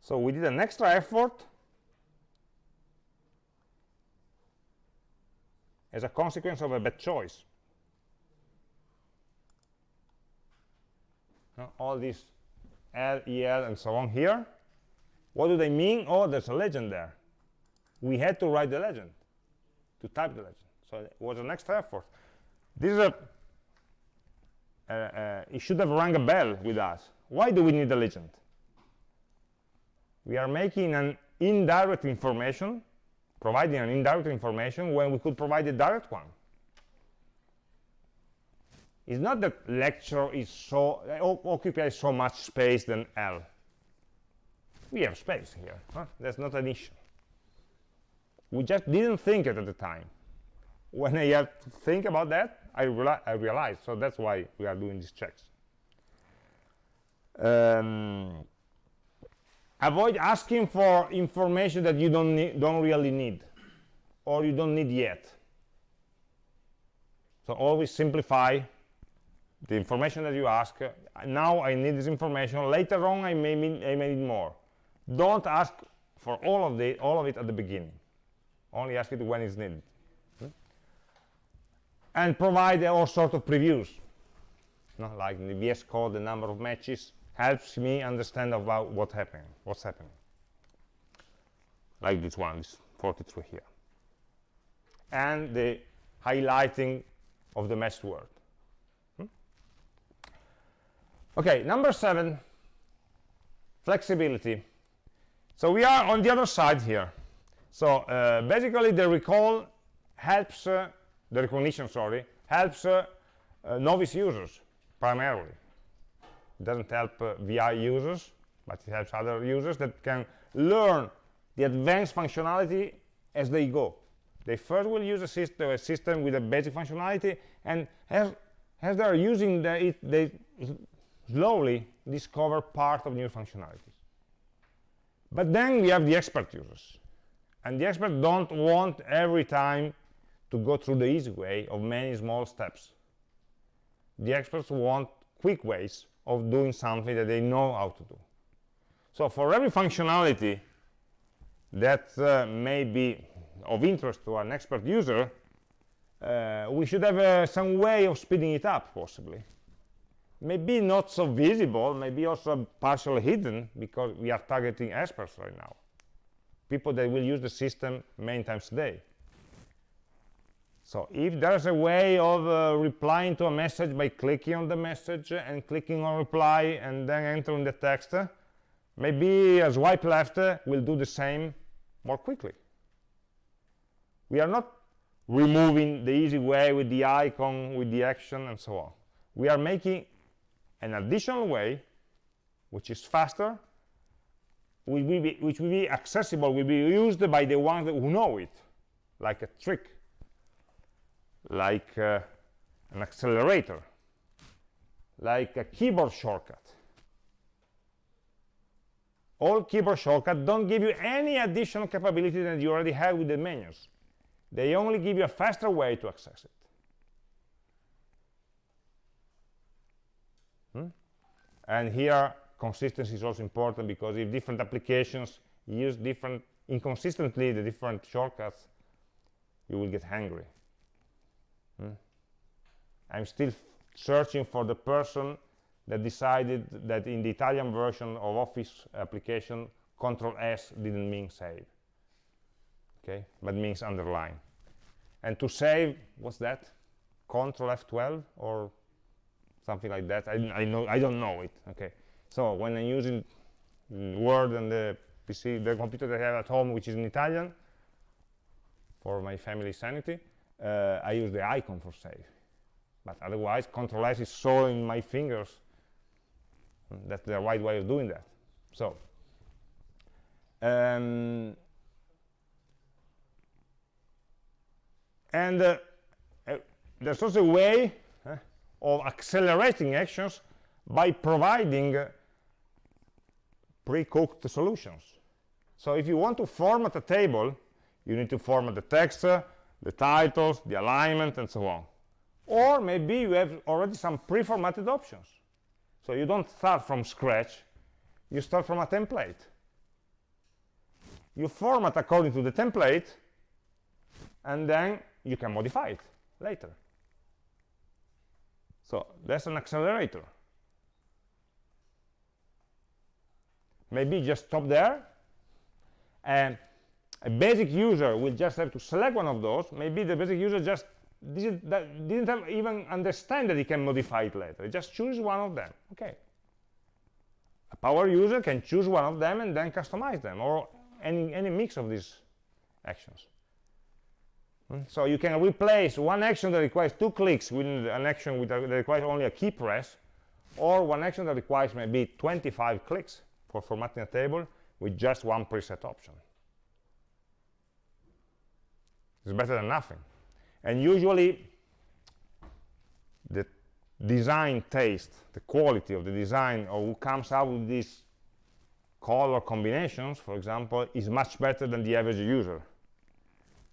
so we did an extra effort as a consequence of a bad choice now, all these L, EL, and so on here what do they mean? Oh, there's a legend there we had to write the legend, to type the legend. So it was an extra effort. this is a uh, uh, it should have rung a bell with us why do we need a legend we are making an indirect information providing an indirect information when we could provide a direct one it's not that lecture is so occupies so much space than L. We have space here. Huh? That's not an issue. We just didn't think it at the time. When I have to think about that, I, reali I realize. So that's why we are doing these checks. Um, avoid asking for information that you don't need, don't really need or you don't need yet. So always simplify the information that you ask. Now i need this information. Later on i may need, i may need more. Don't ask for all of the all of it at the beginning. Only ask it when it's needed. And provide all sorts of previews. No? like the VS code the number of matches helps me understand about what happening what's happening. Like this one this 43 here. And the highlighting of the matched word okay number seven flexibility. So we are on the other side here. So uh, basically the recall helps uh, the recognition sorry helps uh, uh novice users primarily it doesn't help uh, vi users but it helps other users that can learn the advanced functionality as they go they first will use a system, a system with a basic functionality and as, as they're using the, it they slowly discover part of new functionalities. But then we have the expert users. And the experts don't want every time to go through the easy way of many small steps. The experts want quick ways of doing something that they know how to do. So for every functionality that uh, may be of interest to an expert user, uh, we should have uh, some way of speeding it up, possibly maybe not so visible, maybe also partially hidden because we are targeting experts right now. People that will use the system many times a day. So if there's a way of uh, replying to a message by clicking on the message and clicking on reply and then entering the text, maybe a swipe left will do the same more quickly. We are not removing the easy way with the icon, with the action, and so on. We are making an additional way which is faster which will be, which will be accessible will be used by the ones who know it like a trick like uh, an accelerator like a keyboard shortcut all keyboard shortcuts don't give you any additional capability than you already have with the menus they only give you a faster way to access it Hmm? And here, consistency is also important because if different applications use different inconsistently the different shortcuts, you will get hungry. I'm still searching for the person that decided that in the Italian version of Office application, Control S didn't mean save, okay, but means underline. And to save, what's that? Control F12 or something like that. I, I know I don't know it. Okay, so when I'm using Word and the PC, the computer that I have at home, which is in Italian, for my family sanity, uh, I use the icon for save. But otherwise, Control S is so in my fingers. That's the right way of doing that. So, um, and uh, uh, there's also a way of accelerating actions by providing pre-cooked solutions. So if you want to format a table, you need to format the text, the titles, the alignment, and so on. Or maybe you have already some pre-formatted options. So you don't start from scratch, you start from a template. You format according to the template, and then you can modify it later. So that's an accelerator. Maybe just stop there. And a basic user will just have to select one of those. Maybe the basic user just didn't, that didn't even understand that he can modify it later. Just choose one of them. Okay. A power user can choose one of them and then customize them, or any, any mix of these actions. Hmm? So you can replace one action that requires two clicks with an action with a, that requires only a key press, or one action that requires maybe 25 clicks for formatting a table with just one preset option. It's better than nothing. And usually, the design taste, the quality of the design, or who comes out with these color combinations, for example, is much better than the average user.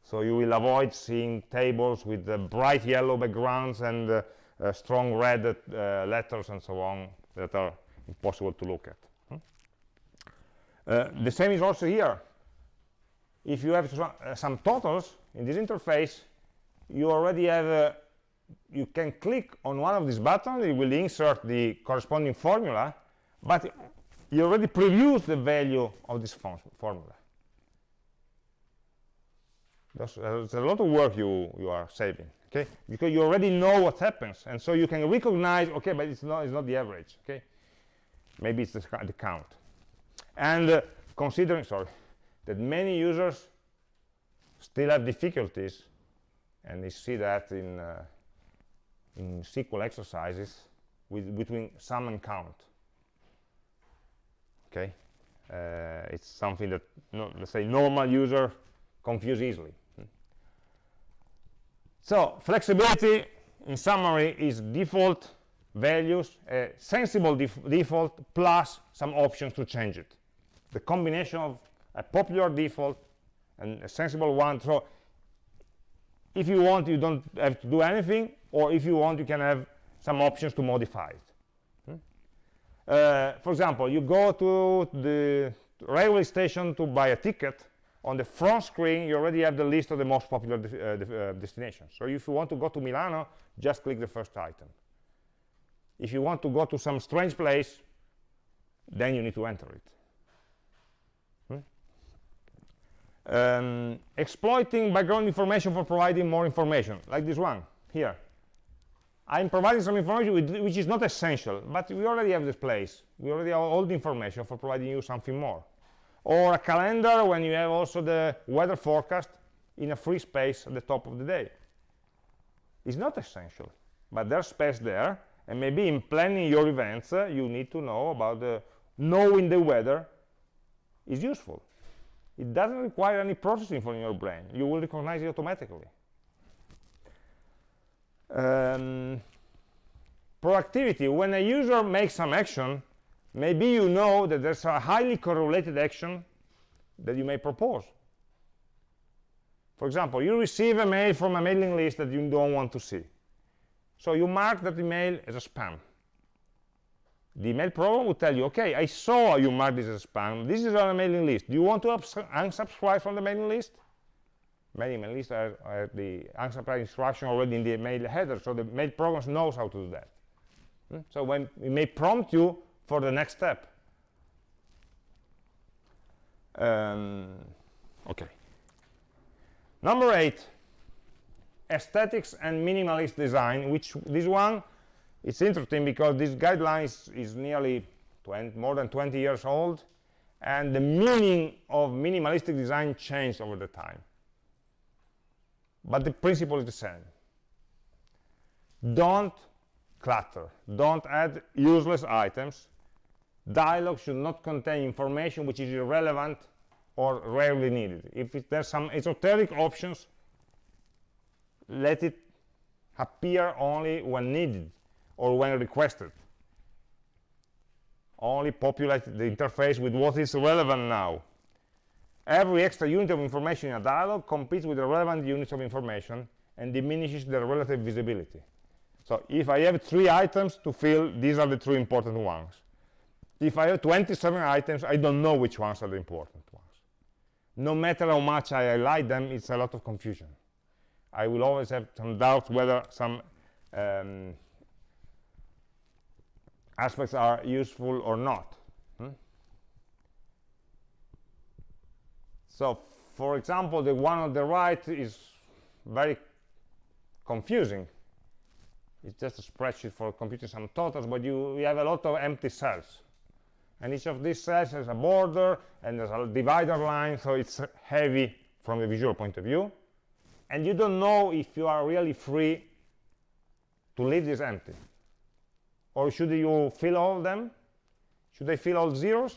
So you will avoid seeing tables with uh, bright yellow backgrounds and uh, uh, strong red uh, letters and so on that are impossible to look at. Hmm? Uh, the same is also here. If you have uh, some totals in this interface, you already have you can click on one of these buttons, it will insert the corresponding formula, but you already previews the value of this formula. There's, there's, a lot of work you, you are saving, okay? Because you already know what happens, and so you can recognize, okay, but it's not, it's not the average, okay? Maybe it's the, the count. And uh, considering, sorry, that many users still have difficulties, and you see that in, uh, in SQL exercises with, between sum and count. Okay? Uh, it's something that no, let's say normal user confuse easily. Hmm. so flexibility in summary is default values a sensible def default plus some options to change it. The combination of a popular default and a sensible one so if you want you don't have to do anything or if you want you can have some options to modify it uh, for example, you go to the railway station to buy a ticket. On the front screen, you already have the list of the most popular uh, uh, destinations. So if you want to go to Milano, just click the first item. If you want to go to some strange place, then you need to enter it. Hmm? Um, exploiting background information for providing more information, like this one here. I'm providing some information which is not essential, but we already have this place. We already have all the information for providing you something more. Or a calendar when you have also the weather forecast in a free space at the top of the day. It's not essential, but there's space there, and maybe in planning your events, uh, you need to know about the knowing the weather is useful. It doesn't require any processing from your brain. You will recognize it automatically. Um, proactivity, when a user makes some action, maybe you know that there's a highly correlated action that you may propose. For example, you receive a mail from a mailing list that you don't want to see. So you mark that email as a spam. The email program will tell you, okay, I saw you mark this as spam. This is on a mailing list. Do you want to unsubscribe from the mailing list? many mail lists are the unsubscribe instruction already in the mail header, so the mail program knows how to do that. Hmm? So when it may prompt you for the next step. Um, okay. Number eight, aesthetics and minimalist design, which this one is interesting because this guideline is, nearly 20, more than 20 years old, and the meaning of minimalistic design changed over the time. But the principle is the same. Don't clutter. Don't add useless items. Dialog should not contain information which is irrelevant or rarely needed. If it, there's some esoteric options let it appear only when needed or when requested only populate the interface with what is relevant now Every extra unit of information in a dialog competes with the relevant units of information and diminishes their relative visibility. So if I have three items to fill, these are the three important ones. If I have 27 items, I don't know which ones are the important ones. No matter how much I highlight them, it's a lot of confusion. I will always have some doubts whether some um, aspects are useful or not. Hmm? So, for example, the one on the right is very confusing. It's just a spreadsheet for computing some totals, but you, you have a lot of empty cells. And each of these cells has a border and there's a divider line, so it's heavy from the visual point of view. And you don't know if you are really free to leave this empty. Or should you fill all of them? Should they fill all zeros?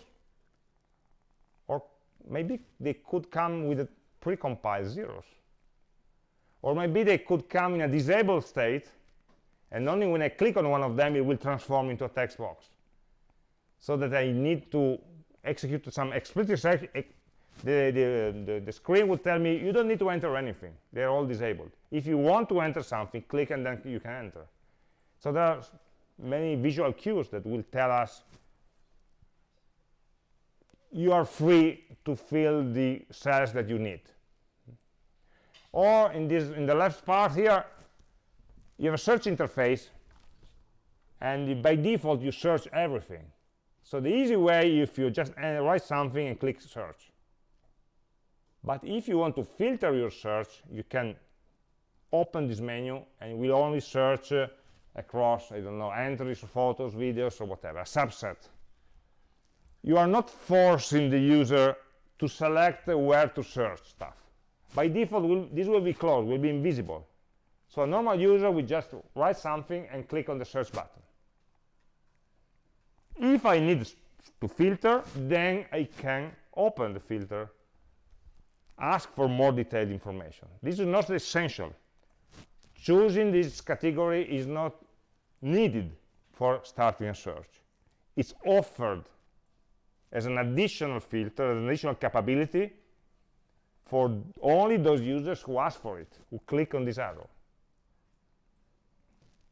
Or maybe they could come with precompiled zeros. Or maybe they could come in a disabled state, and only when I click on one of them, it will transform into a text box. So that I need to execute some explicit the, the, the, the, screen will tell me you don't need to enter anything they're all disabled if you want to enter something click and then you can enter so there are many visual cues that will tell us you are free to fill the cells that you need. Or in this in the left part here you have a search interface and by default you search everything. So the easy way if you just uh, write something and click search. But if you want to filter your search you can open this menu and will only search uh, across i don't know entries photos videos or whatever a subset. You are not forcing the user to select where to search stuff. By default will, this will be closed will be invisible. So a normal user will just write something and click on the search button. If i need to filter then i can open the filter ask for more detailed information. This is not essential choosing this category is not needed for starting a search it's offered as an additional filter an additional capability for only those users who ask for it, who click on this arrow.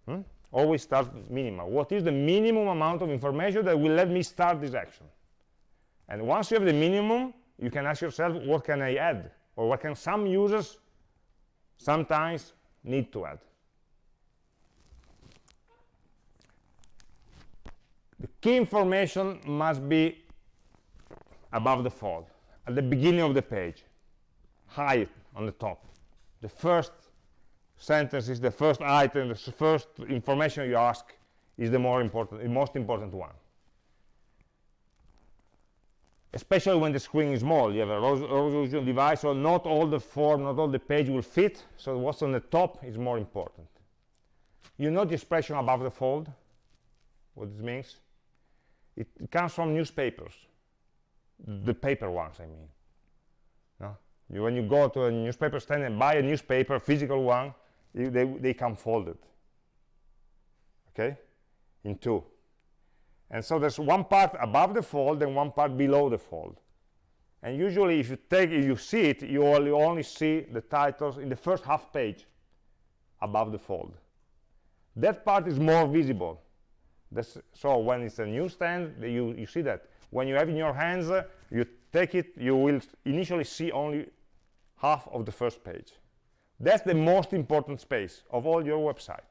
Hmm? Always start minimal. What is the minimum amount of information that will let me start this action? And once you have the minimum, you can ask yourself, what can I add? Or what can some users sometimes need to add? The key information must be above the fold, at the beginning of the page high on the top. The first sentence is the first item, the first information you ask is the more important, the most important one. Especially when the screen is small, you have a resolution device, so not all the form, not all the page will fit, so what's on the top is more important. You know the expression above the fold, what this means? It, it comes from newspapers, mm-hmm. the paper ones, I mean. No? You, when you go to a newspaper stand and buy a newspaper, physical one, you, they, they come folded. Okay? In two. And so there's one part above the fold and one part below the fold. And usually if you take if you see it, you only, only see the titles in the first half page above the fold. That part is more visible. That's, so when it's a newsstand, you, you see that. When you have in your hands, uh, you take it, you will initially see only half of the first page. That's the most important space of all your website.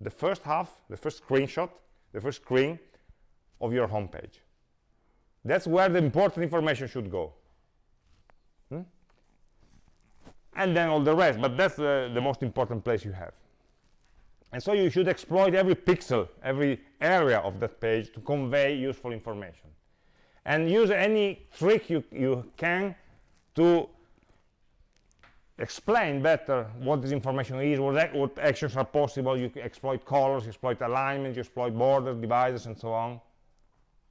The first half, the first screenshot, the first screen of your home page. That's where the important information should go. Hmm? And then all the rest, but that's the, the most important place you have. And so you should exploit every pixel, every area of that page to convey useful information. And use any trick you, you can to explain better what this information is, what, what actions are possible. You exploit colors, you exploit alignment, you exploit borders, dividers, and so on.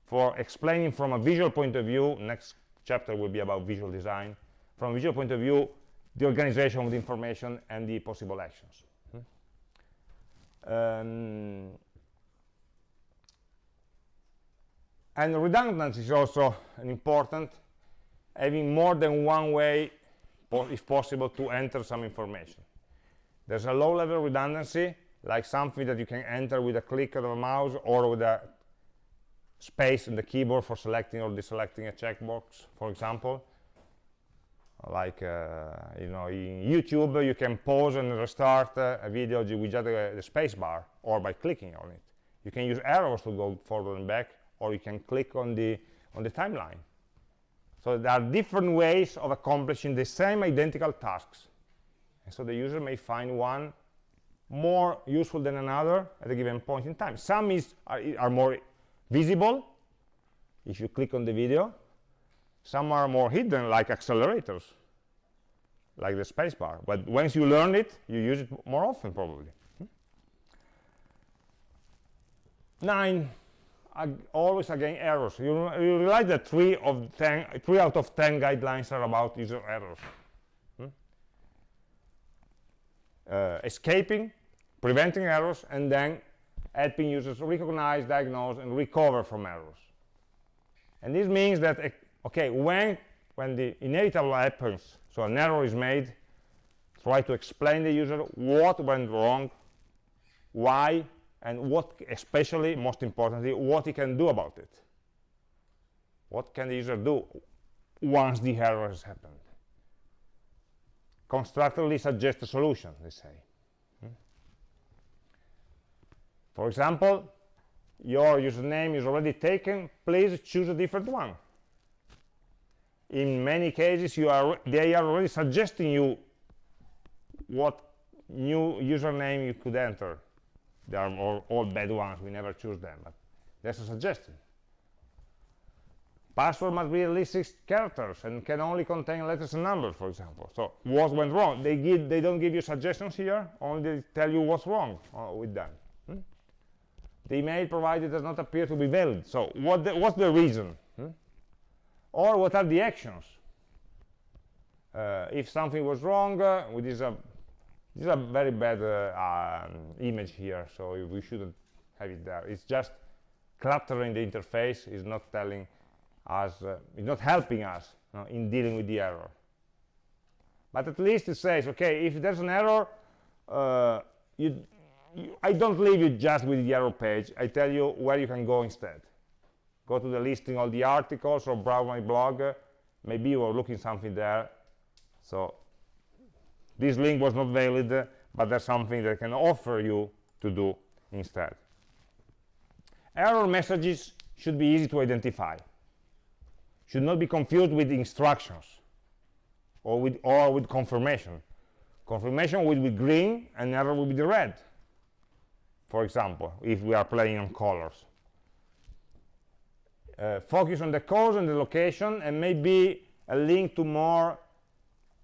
For explaining from a visual point of view, next chapter will be about visual design. From a visual point of view, the organization of the information and the possible actions. Hmm? Um, and redundancy is also an important having more than one way if possible, to enter some information. There's a low-level redundancy, like something that you can enter with a click of a mouse or with a space in the keyboard for selecting or deselecting a checkbox, for example. Like, uh, you know, in YouTube, you can pause and restart uh, a video with just the, the space bar or by clicking on it. You can use arrows to go forward and back, or you can click on the, on the timeline so there are different ways of accomplishing the same identical tasks. And so the user may find one more useful than another at a given point in time. Some is, are, are more visible if you click on the video. Some are more hidden, like accelerators, like the spacebar. But once you learn it, you use it more often, probably. Nine, always again errors. You, you realize that three of ten, three out of ten guidelines are about user errors. Hmm? Uh, escaping, preventing errors, and then helping users recognize, diagnose, and recover from errors. And this means that, eh, okay, when, when the inevitable happens, so an error is made, try to explain the user what went wrong, why, and what especially most importantly what he can do about it. What can the user do once the error has happened? Constructively suggest a solution they say hmm? For example your username is already taken. Please choose a different one. In many cases you are they are already suggesting you what new username you could enter. They are all, all bad ones. We never choose them but that's a suggestion. Password must be at least six characters and can only contain letters and numbers for example. So what went wrong? They give they don't give you suggestions here only they tell you what's wrong uh, with them? The email provided does not appear to be valid so what the, what's the reason hmm? or what are the actions uh, if something was wrong uh, this uh, this is a very bad uh, um, image here, so we shouldn't have it there. It's just cluttering the interface. is not telling us, uh, it's not helping us you know, in dealing with the error. But at least it says, okay, if there's an error, uh, you, I don't leave you just with the error page. I tell you where you can go instead. Go to the listing of the articles or browse my blog. maybe you are looking something there. So this link was not valid but there's something that can offer you to do instead error messages should be easy to identify should not be confused with instructions or with or with confirmation confirmation will be green and error will be the red for example if we are playing on colors uh, focus on the cause and the location and maybe a link to more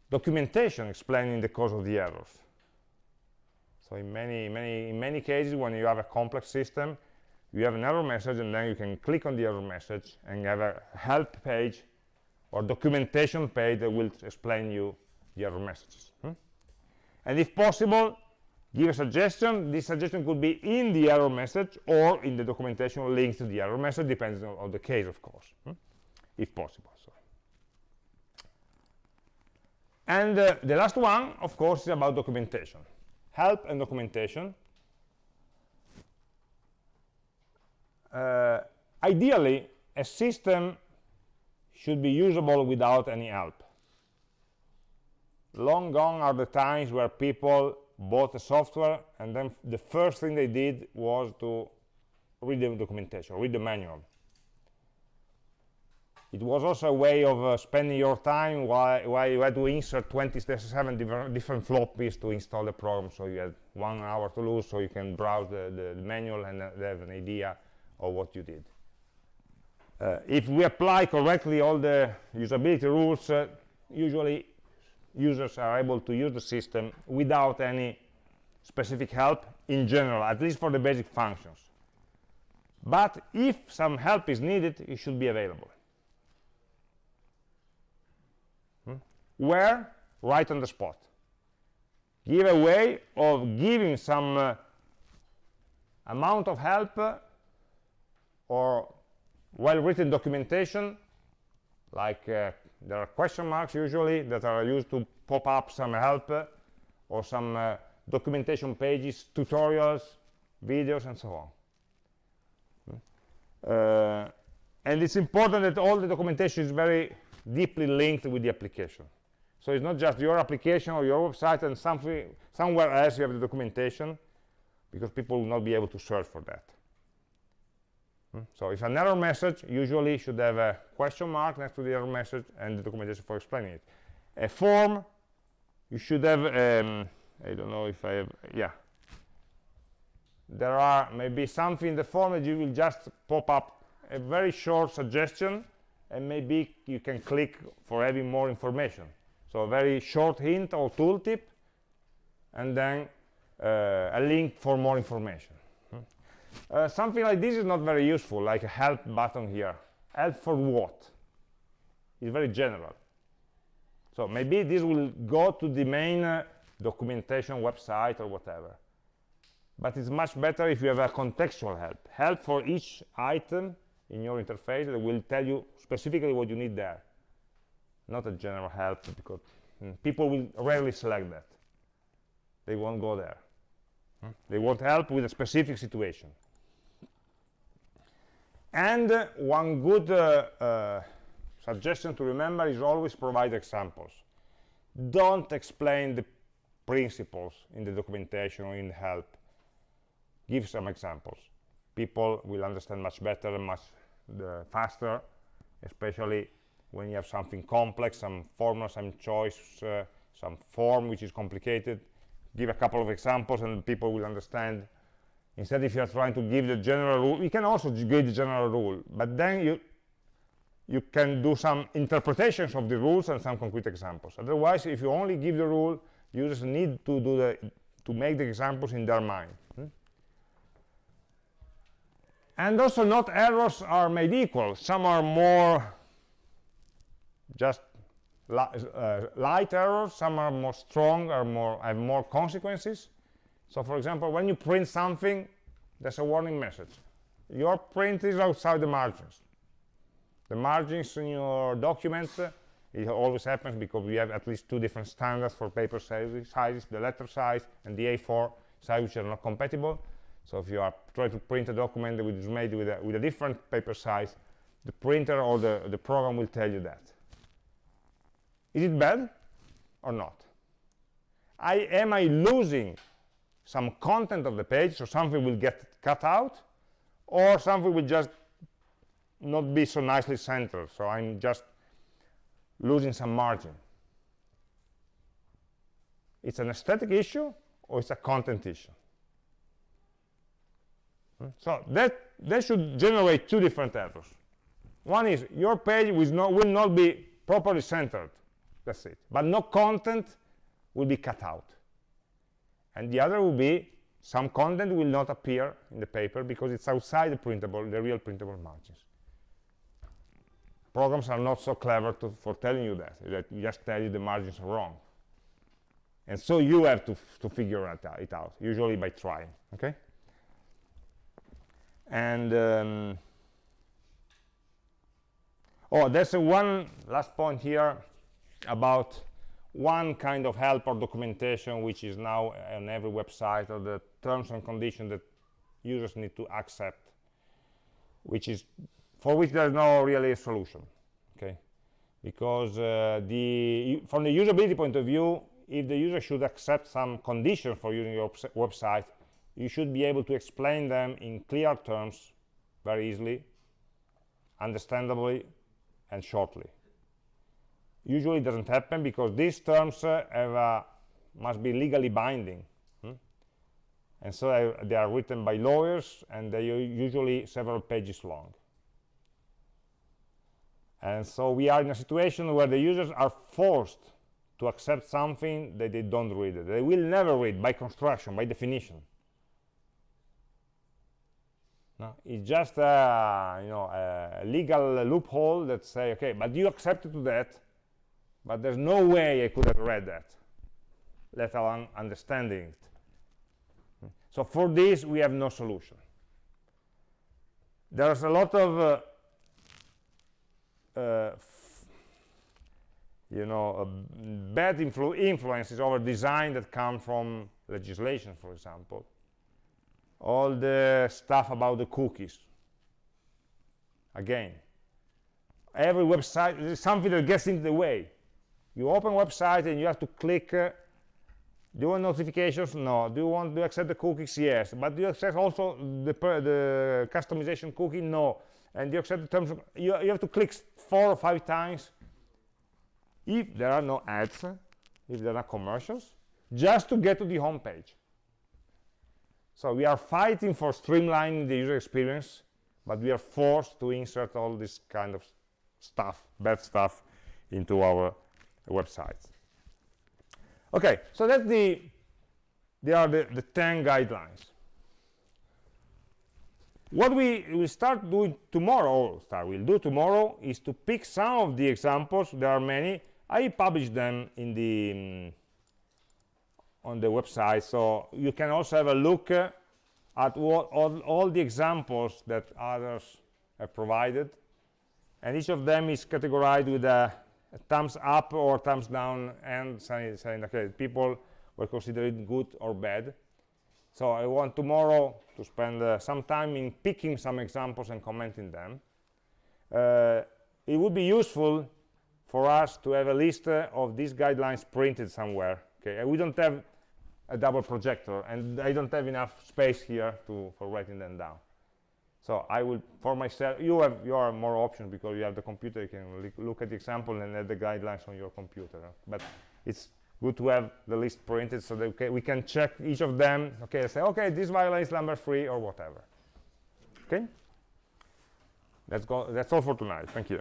documentation explaining the cause of the errors. So in many, many, in many cases, when you have a complex system, you have an error message, and then you can click on the error message and have a help page or documentation page that will explain you the error messages. Hmm? And if possible, give a suggestion. This suggestion could be in the error message or in the documentation linked to the error message, depending on, on the case, of course, hmm? if possible. So. And uh, the last one, of course, is about documentation. Help and documentation. Uh, ideally, a system should be usable without any help. Long gone are the times where people bought a software and then the first thing they did was to read the documentation, read the manual. It was also a way of uh, spending your time while, while you had to insert 27 different, different floppies to install the program. So you had one hour to lose so you can browse the, the, the manual and uh, have an idea of what you did. Uh, if we apply correctly all the usability rules uh, usually users are able to use the system without any specific help in general at least for the basic functions. But if some help is needed it should be available. Where? Right on the spot. Give a way of giving some uh, amount of help uh, or well-written documentation like uh, there are question marks usually that are used to pop up some help uh, or some uh, documentation pages tutorials videos and so on. Uh, and it's important that all the documentation is very deeply linked with the application. So it's not just your application or your website and something somewhere else you have the documentation because people will not be able to search for that. Hmm? So if an error message usually should have a question mark next to the error message and the documentation for explaining it. A form, you should have, um, I don't know if I have, yeah, there are maybe something in the form that you will just pop up a very short suggestion and maybe you can click for having more information so a very short hint or tooltip and then uh, a link for more information. Uh, something like this is not very useful like a help button here. Help for what? It's very general. So maybe this will go to the main uh, documentation website or whatever. But it's much better if you have a contextual help. Help for each item in your interface that will tell you specifically what you need there. Not a general help because mm, people will rarely select that. They won't go there. Hmm? they want help with a specific situation and uh, one good uh, uh, suggestion to remember is always provide examples. Don't explain the principles in the documentation or in the help. Give some examples. People will understand much better and much uh, faster especially when you have something complex some formula some choice uh, some form which is complicated. Give a couple of examples and people will understand instead if you are trying to give the general rule you can also give the general rule but then you you can do some interpretations of the rules and some concrete examples. Otherwise if you only give the rule users need to do the to make the examples in their mind. Hmm? and also not errors are made equal. Some are more just li uh, light errors some are more strong or more have more consequences so for example when you print something there's a warning message. Your print is outside the margins. The margins in your document uh, it always happens because we have at least two different standards for paper sizes, sizes the letter size and the A4 size which are not compatible. So if you are trying to print a document that is made with a, with a different paper size the printer or the, the program will tell you that. Is it bad or not? I, am I losing some content of the page so something will get cut out or something will just not be so nicely centered. So I'm just losing some margin. It's an aesthetic issue or it's a content issue? So that that should generate two different errors. One is your page will not, will not be properly centered. That's it. But no content will be cut out and the other will be some content will not appear in the paper because it's outside the printable the real printable margins. Programs are not so clever to, for telling you that that just tell you the margins are wrong. And so you have to to figure it out, it out usually by trying okay? And um, oh there's one last point here about one kind of help or documentation which is now on every website or the terms and conditions that users need to accept which is for which there's no really a solution okay? Because uh, the from the usability point of view if the user should accept some conditions for using your website you should be able to explain them in clear terms very easily understandably and shortly usually doesn't happen because these terms uh, uh, must be legally binding hmm? and so I, they are written by lawyers and they are usually several pages long. And so we are in a situation where the users are forced to accept something that they don't read. They will never read by construction by definition. No, it's just a, you know, a legal loophole that say, okay, but you accepted to that, but there's no way I could have read that, let alone understanding it. So for this, we have no solution. There's a lot of, uh, uh, you know, uh, bad influ influences over design that come from legislation, for example. All the stuff about the cookies. Again, every website, is something that gets in the way you open website and you have to click uh, do you want notifications? No. Do you want to accept the cookies? Yes. But do you accept also the, the customization cookie? No. And you accept the terms of, you, you have to click four or five times. If there are no ads if there are commercials just to get to the home page So we are fighting for streamlining the user experience, but we are forced to insert all this kind of stuff, bad stuff, into our websites. Okay, so that's the, they are the, the 10 guidelines. What we will start doing tomorrow, start we'll do tomorrow, is to pick some of the examples. There are many. I publish them in the um, on the website, so you can also have a look uh, at what, all, all the examples that others have provided, and each of them is categorized with a thumbs up or thumbs down, and saying, okay, people were considered good or bad. So I want tomorrow to spend uh, some time in picking some examples and commenting them. Uh, it would be useful for us to have a list uh, of these guidelines printed somewhere. Okay, we don't have a double projector, and I don't have enough space here to for writing them down. So I will, for myself, you have you are more options because you have the computer. You can look at the example and add the guidelines on your computer. But it's good to have the list printed so that we can check each of them okay say okay this violates number three or whatever okay let's go that's all for tonight thank you